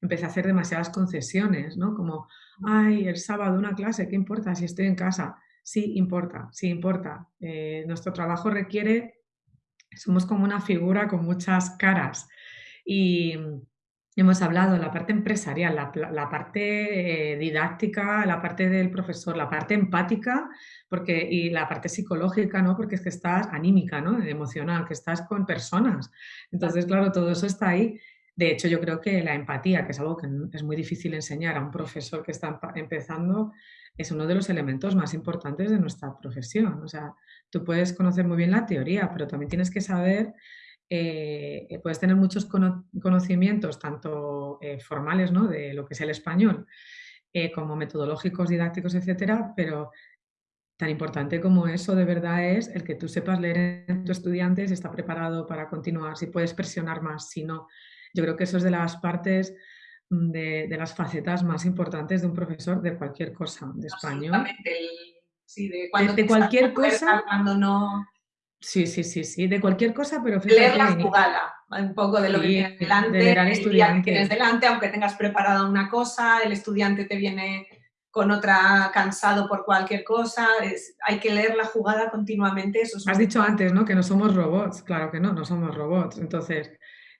[SPEAKER 2] empecé a hacer demasiadas concesiones, ¿no? Como, ay, el sábado una clase, ¿qué importa si estoy en casa? Sí, importa, sí, importa. Eh, nuestro trabajo requiere, somos como una figura con muchas caras. Y, Hemos hablado la parte empresarial, la, parte eh, didáctica, la parte del profesor, la parte empática porque, y la parte psicológica, ¿no? porque es que estás anímica, ¿no? emocional, que estás con personas. Entonces, claro, todo eso está ahí. De hecho, yo creo que la empatía, que es algo que es muy difícil enseñar a un profesor que está empezando, es uno de los elementos más importantes de nuestra profesión. O sea, tú puedes conocer muy bien la teoría, pero también tienes que saber eh, eh, puedes tener muchos conocimientos, tanto eh, formales ¿no? de lo que es el español, como metodológicos, didácticos, etcétera, pero tan importante como eso de verdad es el que tú sepas leer en tu estudiante si está preparado para continuar, si puedes presionar más, si no. Yo creo que eso es de las partes, de, las facetas más importantes de un profesor de cualquier cosa, de español.
[SPEAKER 1] Sí, de, cualquier cosa. Cuando no
[SPEAKER 2] Sí, sí, sí, sí, de cualquier cosa, pero
[SPEAKER 1] Leer la jugada, un poco de lo que tienes delante, de estudiante. tienes delante, aunque tengas preparada una cosa, el estudiante te viene con otra cansado por cualquier cosa, hay que leer la jugada continuamente. Eso
[SPEAKER 2] Has dicho antes, ¿no? Que no somos robots, claro que no, no somos robots, entonces,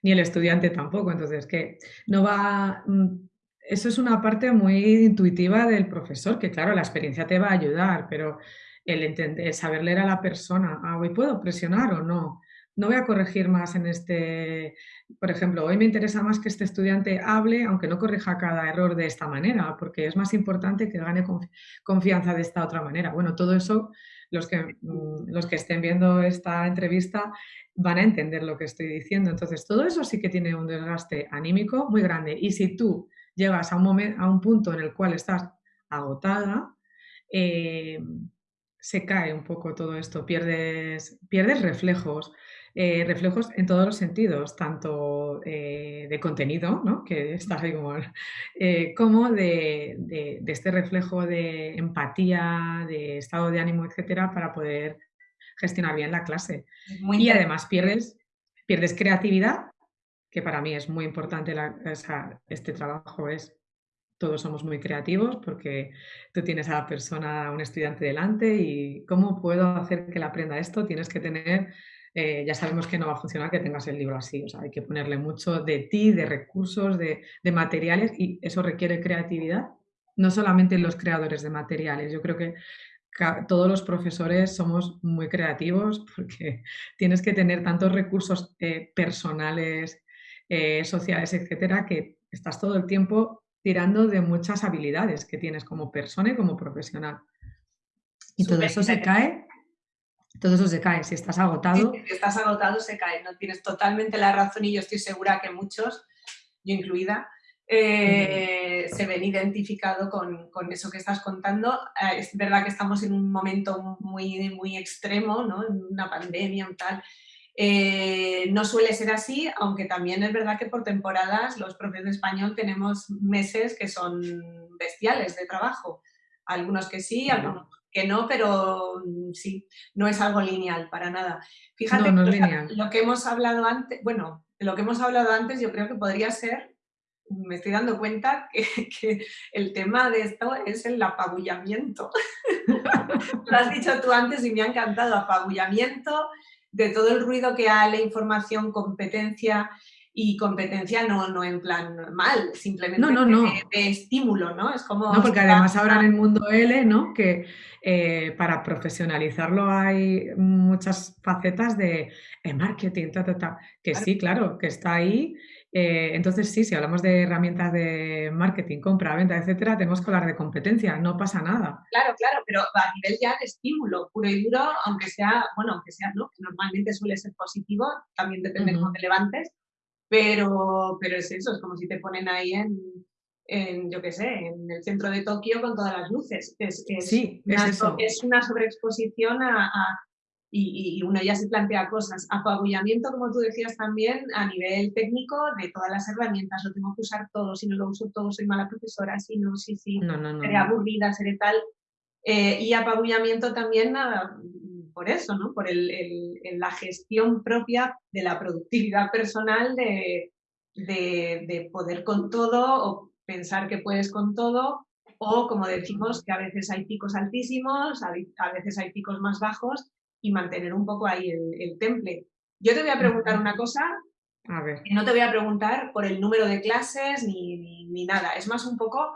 [SPEAKER 2] ni el estudiante tampoco, entonces, que no va... Mm, eso es una parte muy intuitiva del profesor, que claro, la experiencia te va a ayudar, pero el, entender, saber leer a la persona, ah, hoy puedo presionar o no, no voy a corregir más en este, por ejemplo, hoy me interesa más que este estudiante hable, aunque no corrija cada error de esta manera, porque es más importante que gane confianza de esta otra manera. Bueno, todo eso, los que, mm, los que estén viendo esta entrevista van a entender lo que estoy diciendo. Entonces, todo eso sí que tiene un desgaste anímico muy grande. Y si tú llegas a un, momento, a un punto en el cual estás agotada, eh, se cae un poco todo esto, pierdes, pierdes reflejos, eh, reflejos en todos los sentidos, tanto eh, de contenido, ¿no? que estás ahí como, como de, este reflejo de empatía, de estado de ánimo, etcétera, para poder gestionar bien la clase. y además pierdes, pierdes creatividad, que para mí es muy importante, este trabajo es todos somos muy creativos porque tú tienes a la persona, a un estudiante delante y cómo puedo hacer que le aprenda esto, tienes que tener, eh, ya sabemos que no va a funcionar que tengas el libro así, o sea, hay que ponerle mucho de ti, de recursos, de, materiales y eso requiere creatividad, no solamente los creadores de materiales, yo creo que todos los profesores somos muy creativos porque tienes que tener tantos recursos eh, personales, eh, sociales, etcétera, que estás todo el tiempo tirando de muchas habilidades que tienes como persona y como profesional. Y todo eso se cae, todo eso se cae. Si estás agotado...
[SPEAKER 1] si estás agotado se cae, no tienes totalmente la razón y yo estoy segura que muchos, yo incluida, eh, se ven identificados con, con, eso que estás contando. Eh, es verdad que estamos en un momento muy, muy extremo, ¿no? en una pandemia y tal, eh, no suele ser así, aunque también es verdad que por temporadas los profes de español tenemos meses que son bestiales de trabajo. Algunos que sí, algunos que no, pero mm, sí, no es algo lineal para nada. Fíjate, lo que hemos hablado antes, bueno, lo que hemos hablado antes yo creo que podría ser, me estoy dando cuenta que, que el tema de esto es el apabullamiento. lo has dicho tú antes y me ha encantado, apabullamiento, de todo el ruido que hay, la información, competencia, y competencia no, no en plan mal, simplemente De, estímulo, ¿no? Es como...
[SPEAKER 2] No, porque además ahora en el mundo L, ¿no? Que eh, para profesionalizarlo hay muchas facetas de eh, marketing, que sí, claro, que está ahí eh, entonces, sí, si hablamos de herramientas de marketing, compra, venta, etcétera, tenemos que hablar de competencia, no pasa nada.
[SPEAKER 1] Claro, claro, pero a nivel ya de estímulo puro y duro, aunque sea, bueno, aunque sea, ¿no? Que normalmente suele ser positivo, también depende de cómo te levantes, pero, pero es eso, es como si te ponen ahí en, en yo qué sé, en el centro de Tokio con todas las luces. Es,
[SPEAKER 2] sí,
[SPEAKER 1] una,
[SPEAKER 2] es, eso.
[SPEAKER 1] es una sobreexposición a y, uno ya se plantea cosas. Apabullamiento, como tú decías también, a nivel técnico, de todas las herramientas, lo tengo que usar todo, si no lo uso todo soy mala profesora, si no, sí, sí, seré aburrida, seré tal. Eh, y apabullamiento también por eso, ¿no? por el, la gestión propia de la productividad personal, de, de, de poder con todo o pensar que puedes con todo, o como decimos, que a veces hay picos altísimos, a veces hay picos más bajos, y mantener un poco ahí el, temple. Yo te voy a preguntar una cosa,
[SPEAKER 2] a ver.
[SPEAKER 1] no te voy a preguntar por el número de clases ni, ni, nada, es más un poco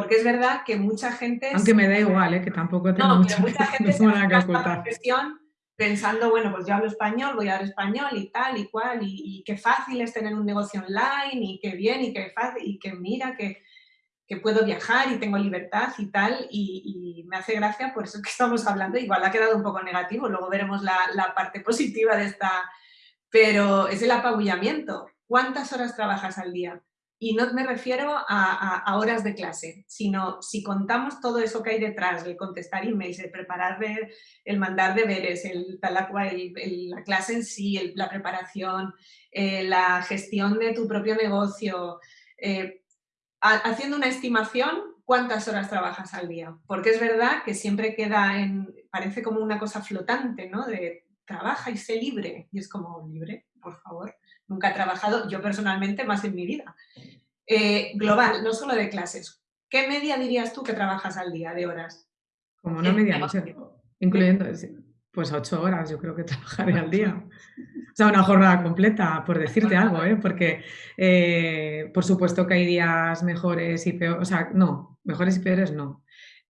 [SPEAKER 1] porque es verdad que mucha gente...
[SPEAKER 2] Aunque me da igual, ¿eh? que tampoco tengo
[SPEAKER 1] no, mucha, mucha gente se profesión pensando, bueno, pues yo hablo español, voy a hablar español y tal y cual, y, y, qué fácil es tener un negocio online, y qué bien, y qué fácil, y que mira, que que puedo viajar y tengo libertad y tal, y, me hace gracia por eso que estamos hablando, igual ha quedado un poco negativo, luego veremos la, parte positiva de esta, pero es el apabullamiento. ¿Cuántas horas trabajas al día? Y no me refiero a, horas de clase, sino si contamos todo eso que hay detrás, el contestar emails, el preparar, el mandar deberes, el, el, la clase en sí, la preparación, eh, la gestión de tu propio negocio, eh, haciendo una estimación, ¿cuántas horas trabajas al día? Porque es verdad que siempre queda en, parece como una cosa flotante, ¿no? De trabaja y sé libre. Y es como, libre, por favor. Nunca he trabajado, yo personalmente, más en mi vida. Eh, global, no solo de clases. ¿Qué media dirías tú que trabajas al día de horas?
[SPEAKER 2] Como una media, no sé, incluyendo, pues ocho horas yo creo que trabajaré al día. O sea, una jornada completa, por decirte algo, ¿eh? porque eh, por supuesto que hay días mejores y peores, o sea, no, mejores y peores no.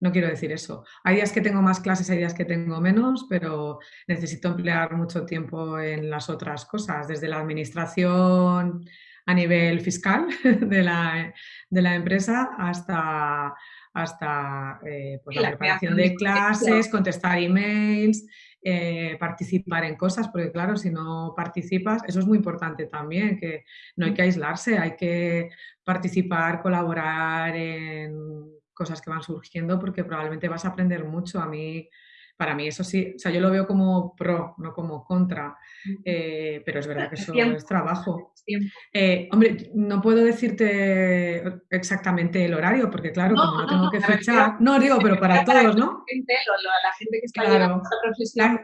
[SPEAKER 2] No quiero decir eso. Hay días que tengo más clases, hay días que tengo menos, pero necesito emplear mucho tiempo en las otras cosas, desde la administración a nivel fiscal de la, de la empresa hasta, hasta eh, pues la, preparación de clases, contestar emails, eh, participar en cosas, porque claro, si no participas, eso es muy importante también, que no hay que aislarse, hay que participar, colaborar en cosas que van surgiendo porque probablemente vas a aprender mucho. A mí para mí eso sí, o sea, yo lo veo como pro, no como contra, eh, pero es verdad que eso es trabajo. Eh, hombre, no puedo decirte exactamente el horario, porque claro, como no, tengo que fechar, no digo, pero para todos, ¿no?
[SPEAKER 1] La gente que está
[SPEAKER 2] claro,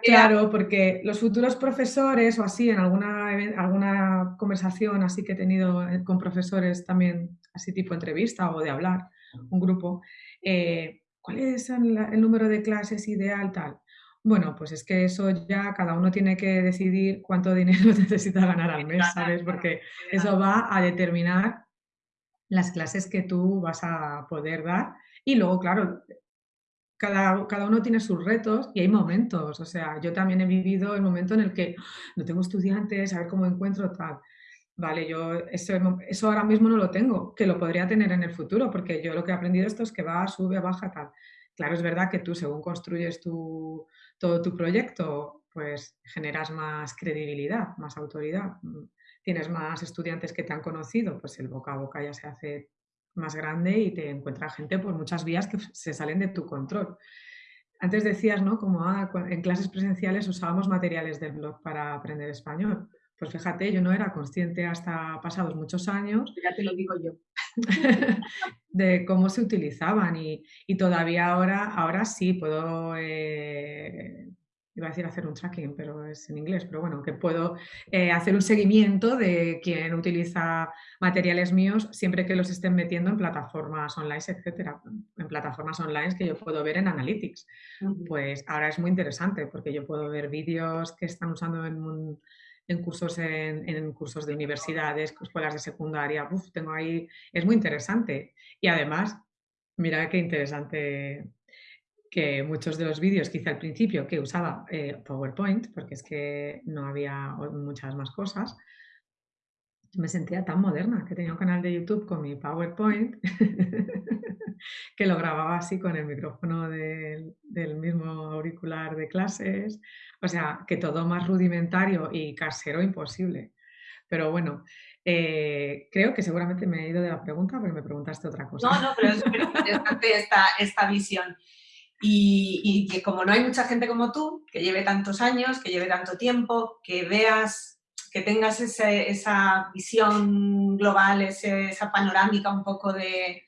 [SPEAKER 2] Claro, porque los futuros profesores o así, en alguna, alguna conversación así que he tenido eh, con profesores también, así tipo entrevista o de hablar, un grupo, eh, ¿cuál es el, número de clases ideal tal? Bueno, pues es que eso ya cada uno tiene que decidir cuánto dinero necesita ganar al mes, ¿sabes? Porque eso va a determinar las clases que tú vas a poder dar. Y luego, claro, cada, cada, uno tiene sus retos y hay momentos. O sea, yo también he vivido el momento en el que no tengo estudiantes, a ver cómo encuentro tal. Vale, yo eso, eso, ahora mismo no lo tengo, que lo podría tener en el futuro, porque yo lo que he aprendido esto es que va, sube, baja, tal. Claro, es verdad que tú según construyes tu, todo tu proyecto, pues generas más credibilidad, más autoridad, tienes más estudiantes que te han conocido, pues el boca a boca ya se hace más grande y te encuentra gente por muchas vías que se salen de tu control. Antes decías, ¿no? Como ah, en clases presenciales usábamos materiales del blog para aprender español. Pues fíjate, yo no era consciente hasta pasados muchos años.
[SPEAKER 1] Ya te lo digo yo.
[SPEAKER 2] de cómo se utilizaban y, todavía ahora, ahora sí puedo, eh, iba a decir hacer un tracking, pero es en inglés, pero bueno, que puedo eh, hacer un seguimiento de quién utiliza materiales míos siempre que los estén metiendo en plataformas online, etcétera, en plataformas online que yo puedo ver en Analytics. Pues ahora es muy interesante porque yo puedo ver vídeos que están usando en un en cursos, en, cursos de universidades, escuelas de secundaria, tengo ahí, es muy interesante. Y además, mira qué interesante que muchos de los vídeos que hice al principio, que usaba eh, PowerPoint, porque es que no había muchas más cosas, me sentía tan moderna que tenía un canal de YouTube con mi PowerPoint que lo grababa así con el micrófono del, mismo auricular de clases. O sea, que todo más rudimentario y casero imposible. Pero bueno, eh, creo que seguramente me he ido de la pregunta porque me preguntaste otra cosa.
[SPEAKER 1] No, no, pero es interesante esta, esta visión. Y, y, que como no hay mucha gente como tú, que lleve tantos años, que lleve tanto tiempo, que veas, que tengas esa visión global, esa panorámica un poco de,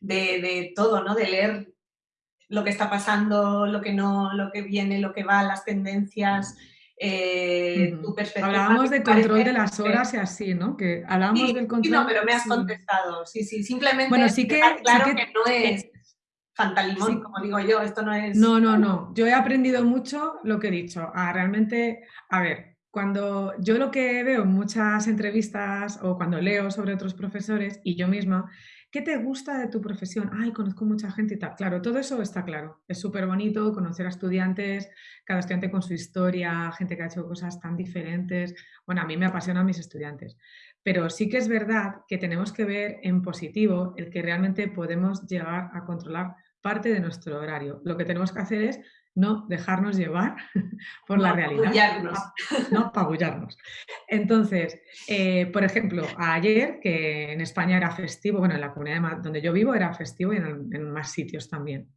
[SPEAKER 1] de, todo, ¿no? De leer lo que está pasando, lo que no, lo que viene, lo que va, las tendencias, eh, tu perspectiva.
[SPEAKER 2] Hablábamos de control de las horas y así, ¿no? Que hablábamos del control.
[SPEAKER 1] Sí, no, pero me has contestado. Sí, sí, simplemente bueno, sí que, claro que, no es fantalimón, como digo yo, esto no es...
[SPEAKER 2] No, no, no. Yo he aprendido mucho lo que he dicho. A realmente, a ver, cuando yo lo que veo en muchas entrevistas o cuando leo sobre otros profesores y yo misma ¿Qué te gusta de tu profesión? Ay, conozco mucha gente y tal. Claro, todo eso está claro. Es súper bonito conocer a estudiantes, cada estudiante con su historia, gente que ha hecho cosas tan diferentes. Bueno, a mí me apasionan mis estudiantes. Pero sí que es verdad que tenemos que ver en positivo el que realmente podemos llegar a controlar parte de nuestro horario. Lo que tenemos que hacer es no dejarnos llevar por la realidad. No pagullarnos. Entonces, eh, por ejemplo, ayer, que en España era festivo, bueno, en la comunidad donde yo vivo era festivo y en, en más sitios también.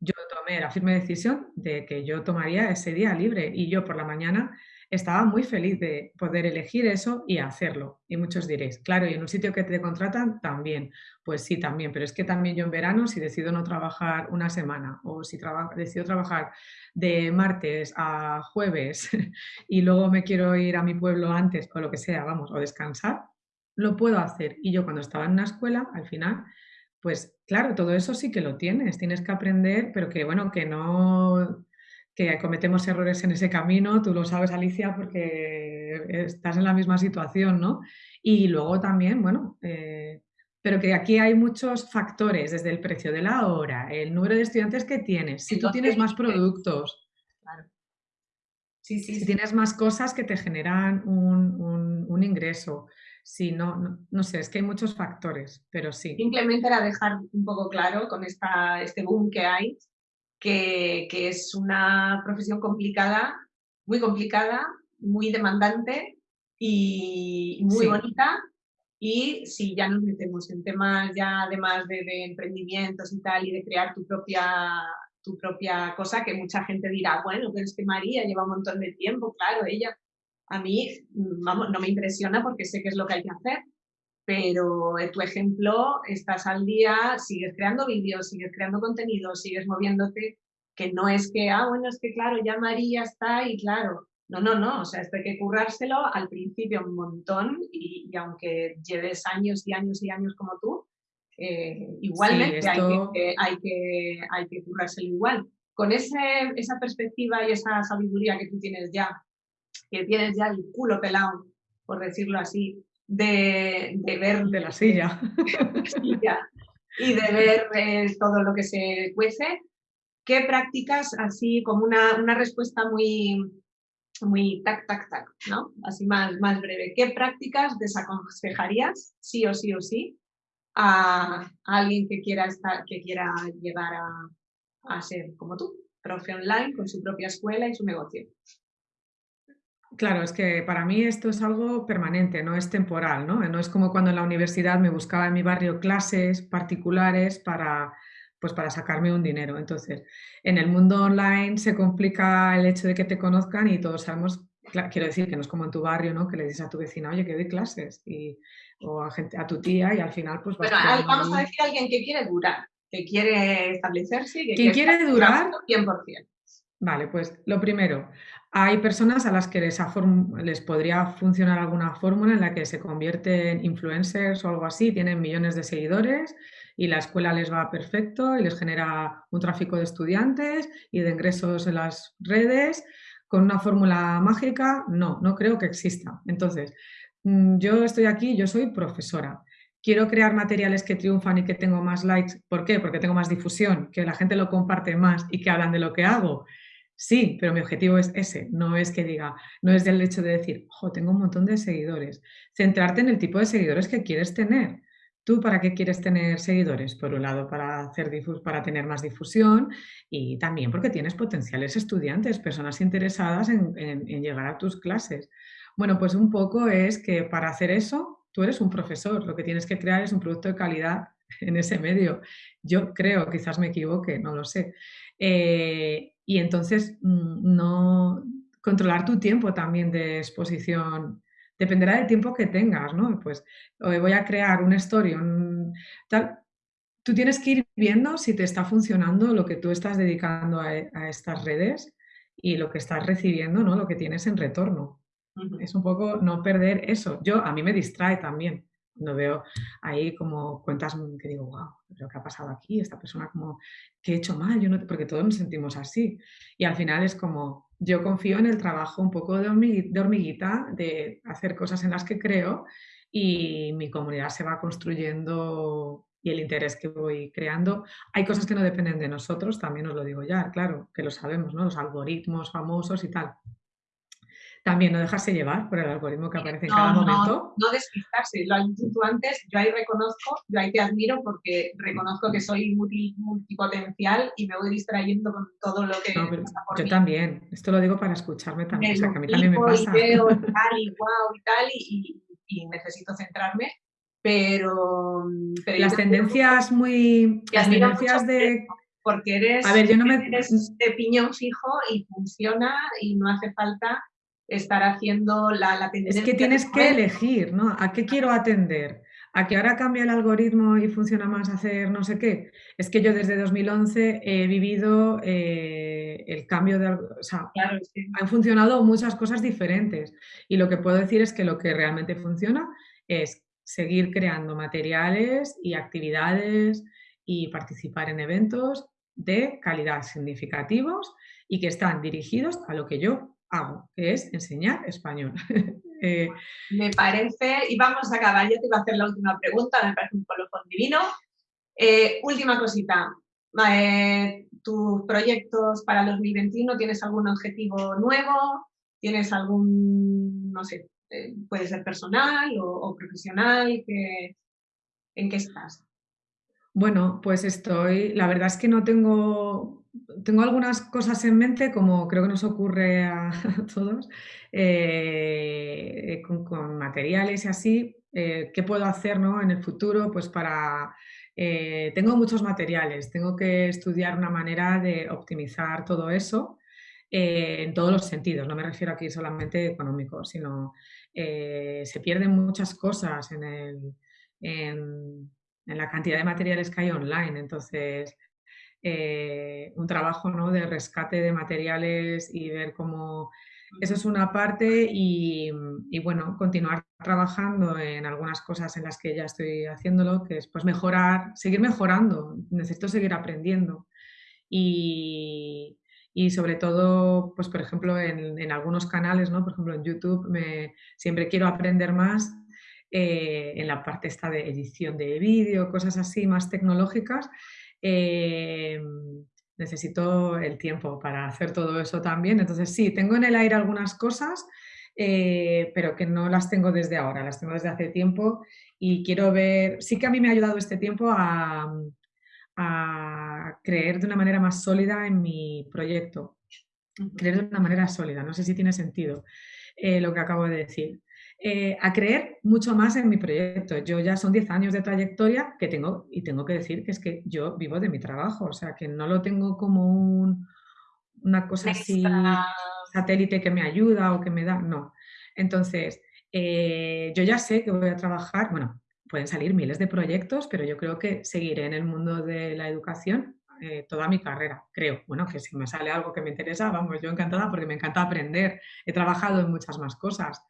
[SPEAKER 2] Yo tomé la firme decisión de que yo tomaría ese día libre y yo por la mañana estaba muy feliz de poder elegir eso y hacerlo. Y muchos diréis, claro, y en un sitio que te contratan también. Pues sí, también, pero es que también yo en verano, si decido no trabajar una semana o si decido trabajar de martes a jueves y luego me quiero ir a mi pueblo antes o lo que sea, vamos, o descansar, lo puedo hacer. Y yo cuando estaba en una escuela, al final, pues claro, todo eso sí que lo tienes, tienes que aprender, pero que bueno, que no que cometemos errores en ese camino, tú lo sabes Alicia porque estás en la misma situación, ¿no? Y luego también, bueno, eh, pero que aquí hay muchos factores, desde el precio de la hora, el número de estudiantes que tienes, si tú tienes más productos,
[SPEAKER 1] sí, sí,
[SPEAKER 2] si tienes más cosas que te generan un, ingreso, si no, no, sé, es que hay muchos factores, pero sí.
[SPEAKER 1] Simplemente era dejar un poco claro con esta, este boom que hay, que, es una profesión complicada, muy complicada, muy demandante y muy bonita, Y si ya nos metemos en temas ya además de, de emprendimientos y tal y de crear tu propia, tu propia cosa, que mucha gente dirá, bueno, pero es que María lleva un montón de tiempo, claro, ella, a mí, vamos, no me impresiona porque sé qué es lo que hay que hacer, pero en tu ejemplo estás al día, sigues creando vídeos, sigues creando contenido, sigues moviéndote, que no es que, ah, bueno, es que claro, ya María está y claro, no, no, no, o sea, esto hay que currárselo al principio un montón y, aunque lleves años y años y años como tú, eh, igualmente hay, que, hay, que, hay que currárselo igual. Con ese, esa perspectiva y esa sabiduría que tú tienes ya, que tienes ya el culo pelado, por decirlo así, de, de ver...
[SPEAKER 2] De la silla.
[SPEAKER 1] y de ver eh, todo lo que se cuece, ¿qué prácticas, así como una, una respuesta muy, muy tac, tac, tac, ¿no? Así más, más breve. ¿Qué prácticas desaconsejarías, sí o sí o sí, a, alguien que quiera, estar, que quiera llegar a, a ser como tú, profe online con su propia escuela y su negocio?
[SPEAKER 2] Claro, es que para mí esto es algo permanente, no es temporal, ¿no? No es como cuando en la universidad me buscaba en mi barrio clases particulares para, pues para sacarme un dinero. Entonces, en el mundo online se complica el hecho de que te conozcan y todos sabemos, quiero decir que no es como en tu barrio, ¿no? Que le dices a tu vecina, oye, que doy clases, y, o a, gente, a tu tía y al final pues...
[SPEAKER 1] Bueno, vamos a decir a alguien que quiere durar, que quiere establecerse. Que
[SPEAKER 2] ¿Quién quiere durar?
[SPEAKER 1] 100%.
[SPEAKER 2] Vale, pues lo primero, hay personas a las que les, les, podría funcionar alguna fórmula en la que se convierten influencers o algo así, tienen millones de seguidores y la escuela les va perfecto y les genera un tráfico de estudiantes y de ingresos en las redes. Con una fórmula mágica, no, no creo que exista. Entonces, mm, yo estoy aquí, yo soy profesora. Quiero crear materiales que triunfan y que tengo más likes. ¿Por qué? Porque tengo más difusión, que la gente lo comparte más y que hablan de lo que hago. Sí, pero mi objetivo es ese, no es que diga, no es del hecho de decir, ojo, tengo un montón de seguidores. Centrarte en el tipo de seguidores que quieres tener. ¿Tú para qué quieres tener seguidores? Por un lado, para, hacer para tener más difusión y también porque tienes potenciales estudiantes, personas interesadas en, llegar a tus clases. Bueno, pues un poco es que para hacer eso, tú eres un profesor, lo que tienes que crear es un producto de calidad en ese medio. Yo creo, quizás me equivoque, no lo sé. Eh, y entonces, mm, no controlar tu tiempo también de exposición dependerá del tiempo que tengas, ¿no? Pues voy a crear una story, tal. Tú tienes que ir viendo si te está funcionando lo que tú estás dedicando a, estas redes y lo que estás recibiendo, ¿no? Lo que tienes en retorno. Es un poco no perder eso. Yo, a mí me distrae también. No veo ahí como cuentas que digo, wow, pero ¿qué ha pasado aquí? Esta persona como, ¿qué he hecho mal? Yo no, porque todos nos sentimos así. Y al final es como, yo confío en el trabajo un poco de hormiguita, de hacer cosas en las que creo y mi comunidad se va construyendo y el interés que voy creando. Hay cosas que no dependen de nosotros, también os lo digo ya, claro, que lo sabemos, ¿no? Los algoritmos famosos y tal también no dejarse llevar por el algoritmo que aparece en cada momento.
[SPEAKER 1] No, despistarse, lo has dicho tú antes, yo ahí reconozco, yo ahí te admiro porque reconozco que soy multipotencial y me voy distrayendo con todo lo que
[SPEAKER 2] pasa por Yo también, esto lo digo para escucharme también, o sea, que a mí también me pasa.
[SPEAKER 1] Y veo tal y wow y tal y, necesito centrarme, pero...
[SPEAKER 2] las tendencias muy... Las tendencias de...
[SPEAKER 1] Porque eres,
[SPEAKER 2] a ver, yo no me...
[SPEAKER 1] eres de piñón fijo y funciona y no hace falta estar haciendo la, la tendencia.
[SPEAKER 2] Es que tienes que elegir, ¿no? ¿A qué quiero atender? ¿A que ahora cambia el algoritmo y funciona más hacer no sé qué? Es que yo desde 2011 he vivido eh, el cambio de... O sea, han funcionado muchas cosas diferentes y lo que puedo decir es que lo que realmente funciona es seguir creando materiales y actividades y participar en eventos de calidad significativos y que están dirigidos a lo que yo hago, que es enseñar español.
[SPEAKER 1] Eh, me parece, y vamos a acabar, yo te iba a hacer la última pregunta, me parece un colofón divino. Eh, última cosita, eh, ¿tus proyectos para 2021 tienes algún objetivo nuevo? ¿Tienes algún, no sé, puede ser personal o, profesional? Que, ¿En qué estás?
[SPEAKER 2] Bueno, pues estoy, la verdad es que no tengo tengo algunas cosas en mente, como creo que nos ocurre a, todos, eh, con, materiales y así, eh, qué puedo hacer en el futuro pues para... Eh, tengo muchos materiales, tengo que estudiar una manera de optimizar todo eso en todos los sentidos. No me refiero aquí solamente económico, sino se pierden muchas cosas en, el, en, la cantidad de materiales que hay online. Entonces, un trabajo ¿no? de rescate de materiales y ver cómo eso es una parte y, bueno, continuar trabajando en algunas cosas en las que ya estoy haciéndolo, que es pues mejorar, seguir mejorando, necesito seguir aprendiendo. Y, sobre todo, pues por ejemplo, en, algunos canales, ¿no? por ejemplo en YouTube, me, siempre quiero aprender más eh, en la parte esta de edición de vídeo, cosas así más tecnológicas. Eh, necesito el tiempo para hacer todo eso también. Entonces sí, tengo en el aire algunas cosas, eh, pero que no las tengo desde ahora, las tengo desde hace tiempo y quiero ver, sí que a mí me ha ayudado este tiempo a, creer de una manera más sólida en mi proyecto, creer de una manera sólida, no sé si tiene sentido eh, lo que acabo de decir. Eh, a creer mucho más en mi proyecto. Yo ya son 10 años de trayectoria que tengo y tengo que decir que es que yo vivo de mi trabajo, o sea, que no lo tengo como un, una cosa así, satélite que me ayuda o que me da, no. Entonces, eh, yo ya sé que voy a trabajar, bueno, pueden salir miles de proyectos, pero yo creo que seguiré en el mundo de la educación eh, toda mi carrera, creo. Bueno, que si me sale algo que me interesa, vamos, yo encantada porque me encanta aprender. He trabajado en muchas más cosas.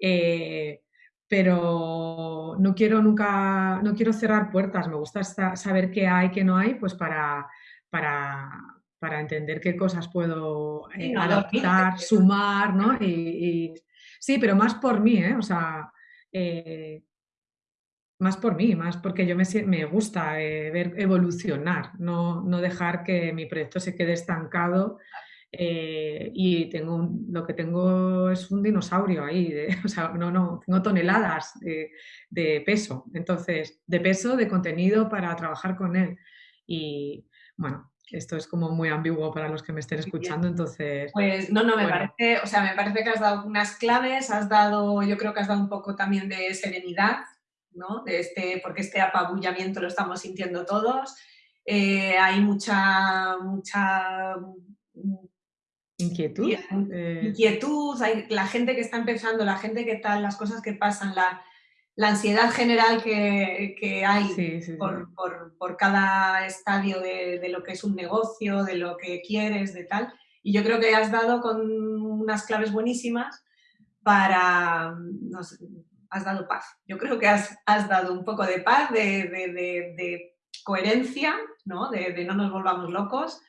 [SPEAKER 2] Eh, pero no quiero nunca, no quiero cerrar puertas, me gusta saber qué hay, qué no hay, pues para, para, para entender qué cosas puedo eh, adaptar, sumar, ¿no? Y, sí, pero más por mí, ¿eh? O sea, eh, más por mí, más porque yo me, me gusta ver evolucionar, no, no dejar que mi proyecto se quede estancado eh, y tengo lo que tengo es un dinosaurio ahí, o sea, no, no, tengo toneladas de, peso, entonces, de peso, de contenido para trabajar con él. Y bueno, esto es como muy ambiguo para los que me estén escuchando, entonces...
[SPEAKER 1] Pues no, no, me parece, o sea, me parece que has dado unas claves, has dado, yo creo que has dado un poco también de serenidad, ¿no? De este, porque este apabullamiento lo estamos sintiendo todos. Eh, hay mucha, mucha
[SPEAKER 2] Inquietud.
[SPEAKER 1] Eh. Inquietud, hay, la gente que está empezando, la gente que tal, las cosas que pasan, la, ansiedad general que, hay por, cada estadio de, lo que es un negocio, de lo que quieres, de tal. Y yo creo que has dado con unas claves buenísimas para... has dado paz. Yo creo que has, dado un poco de paz, de, coherencia, ¿no? de no nos volvamos locos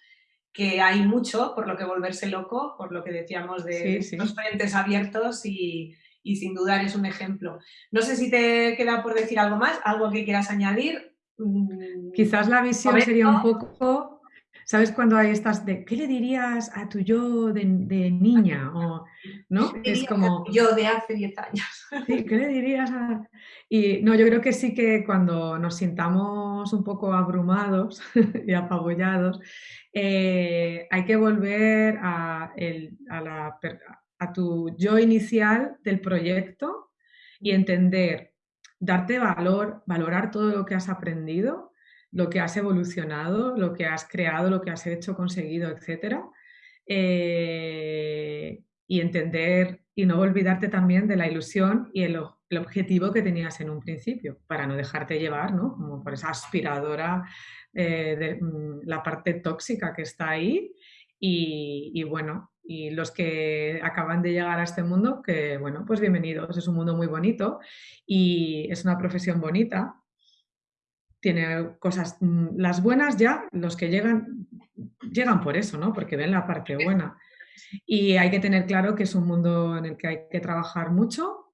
[SPEAKER 1] que hay mucho por lo que volverse loco, por lo que decíamos de los frentes abiertos y, sin dudar es un ejemplo. No sé si te queda por decir algo más, algo que quieras añadir.
[SPEAKER 2] Mm, Quizás la visión sería un poco, ¿sabes cuando hay estas de qué le dirías a tu yo de, niña? O, ¿no?
[SPEAKER 1] Es como... Yo de hace 10 años.
[SPEAKER 2] Sí, ¿qué le dirías a...? Y no, yo creo que sí que cuando nos sintamos un poco abrumados y apabullados, eh, hay que volver a, tu yo inicial del proyecto y entender, darte valor, valorar todo lo que has aprendido, lo que has evolucionado, lo que has creado, lo que has hecho, conseguido, etc. Eh, y entender y no olvidarte también de la ilusión y el, objetivo que tenías en un principio, para no dejarte llevar, ¿no? Como por esa aspiradora eh, de mm, la parte tóxica que está ahí y, bueno, y los que acaban de llegar a este mundo, que bueno, pues bienvenidos, es un mundo muy bonito y es una profesión bonita, tiene cosas, mm, las buenas ya, los que llegan, llegan por eso, ¿no? Porque ven la parte buena. Y hay que tener claro que es un mundo en el que hay que trabajar mucho,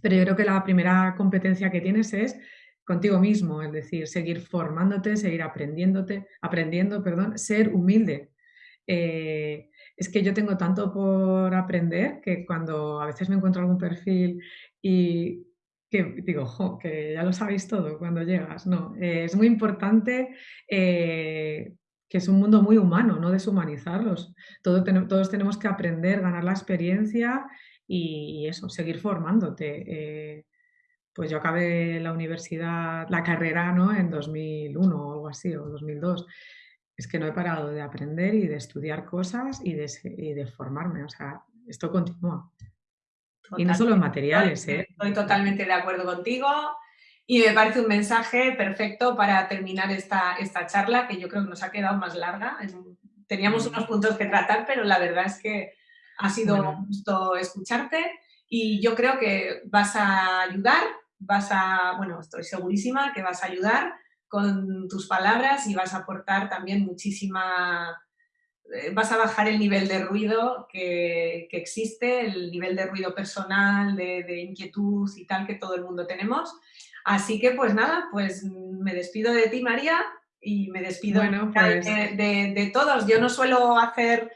[SPEAKER 2] pero yo creo que la primera competencia que tienes es contigo mismo, es decir, seguir formándote, seguir aprendiéndote, aprendiendo, perdón, ser humilde. Eh, es que yo tengo tanto por aprender que cuando a veces me encuentro algún perfil y que digo, que ya lo sabéis todo cuando llegas. No, eh, es muy importante eh, que es un mundo muy humano, no deshumanizarlos. todos tenemos que aprender, ganar la experiencia y, eso, seguir formándote pues yo acabé la universidad, la carrera, ¿no? En 2001 o algo así, o 2002. Es que no he parado de aprender y de estudiar cosas y de, y de formarme, o sea, esto continúa. Y no solo en materiales, ¿eh?
[SPEAKER 1] Estoy totalmente de acuerdo contigo. Y me parece un mensaje perfecto para terminar esta, esta charla, que yo creo que nos ha quedado más larga. Teníamos unos puntos que tratar, pero la verdad es que ha sido un gusto escucharte. Y yo creo que vas a ayudar, vas a, bueno, estoy segurísima que vas a ayudar con tus palabras y vas a aportar también muchísima vas a bajar el nivel de ruido que, existe, el nivel de ruido personal, de, inquietud y tal que todo el mundo tenemos. Así que pues nada, pues me despido de ti María y me despido pues de, todos. Yo no suelo hacer,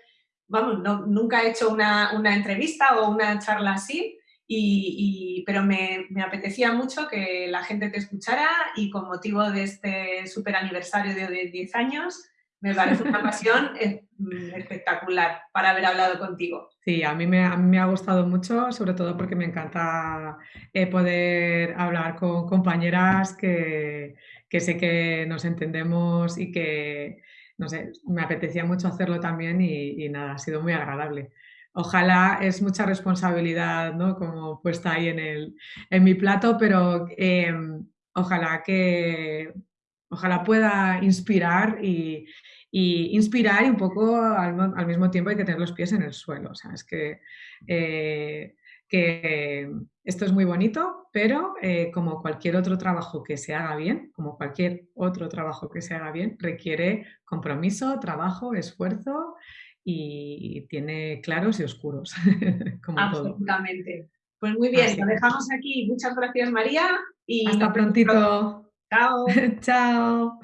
[SPEAKER 1] vamos, nunca he hecho una, entrevista o una charla así, y, pero me, me, apetecía mucho que la gente te escuchara y con motivo de este super aniversario de 10 años, me parece una pasión mm, espectacular para haber hablado contigo.
[SPEAKER 2] Sí, a mí me, a me ha gustado mucho, sobre todo porque me encanta eh, poder hablar con compañeras que, que, sé que nos entendemos y que, no sé, me apetecía mucho hacerlo también y, nada, ha sido muy agradable. Ojalá es mucha responsabilidad, ¿no? Como puesta ahí en, el, en mi plato, pero em, ojalá que ojalá pueda inspirar y, inspirar y un poco al, mismo tiempo hay que tener los pies en el suelo. O sea, es que, eh, que esto es muy bonito, pero eh, como cualquier otro trabajo que se haga bien, como cualquier otro trabajo que se haga bien, requiere compromiso, trabajo, esfuerzo y tiene claros y oscuros,
[SPEAKER 1] como Absolutamente. Pues muy bien, lo dejamos aquí. Muchas gracias María.
[SPEAKER 2] Y Hasta prontito.
[SPEAKER 1] Chao.
[SPEAKER 2] Chao.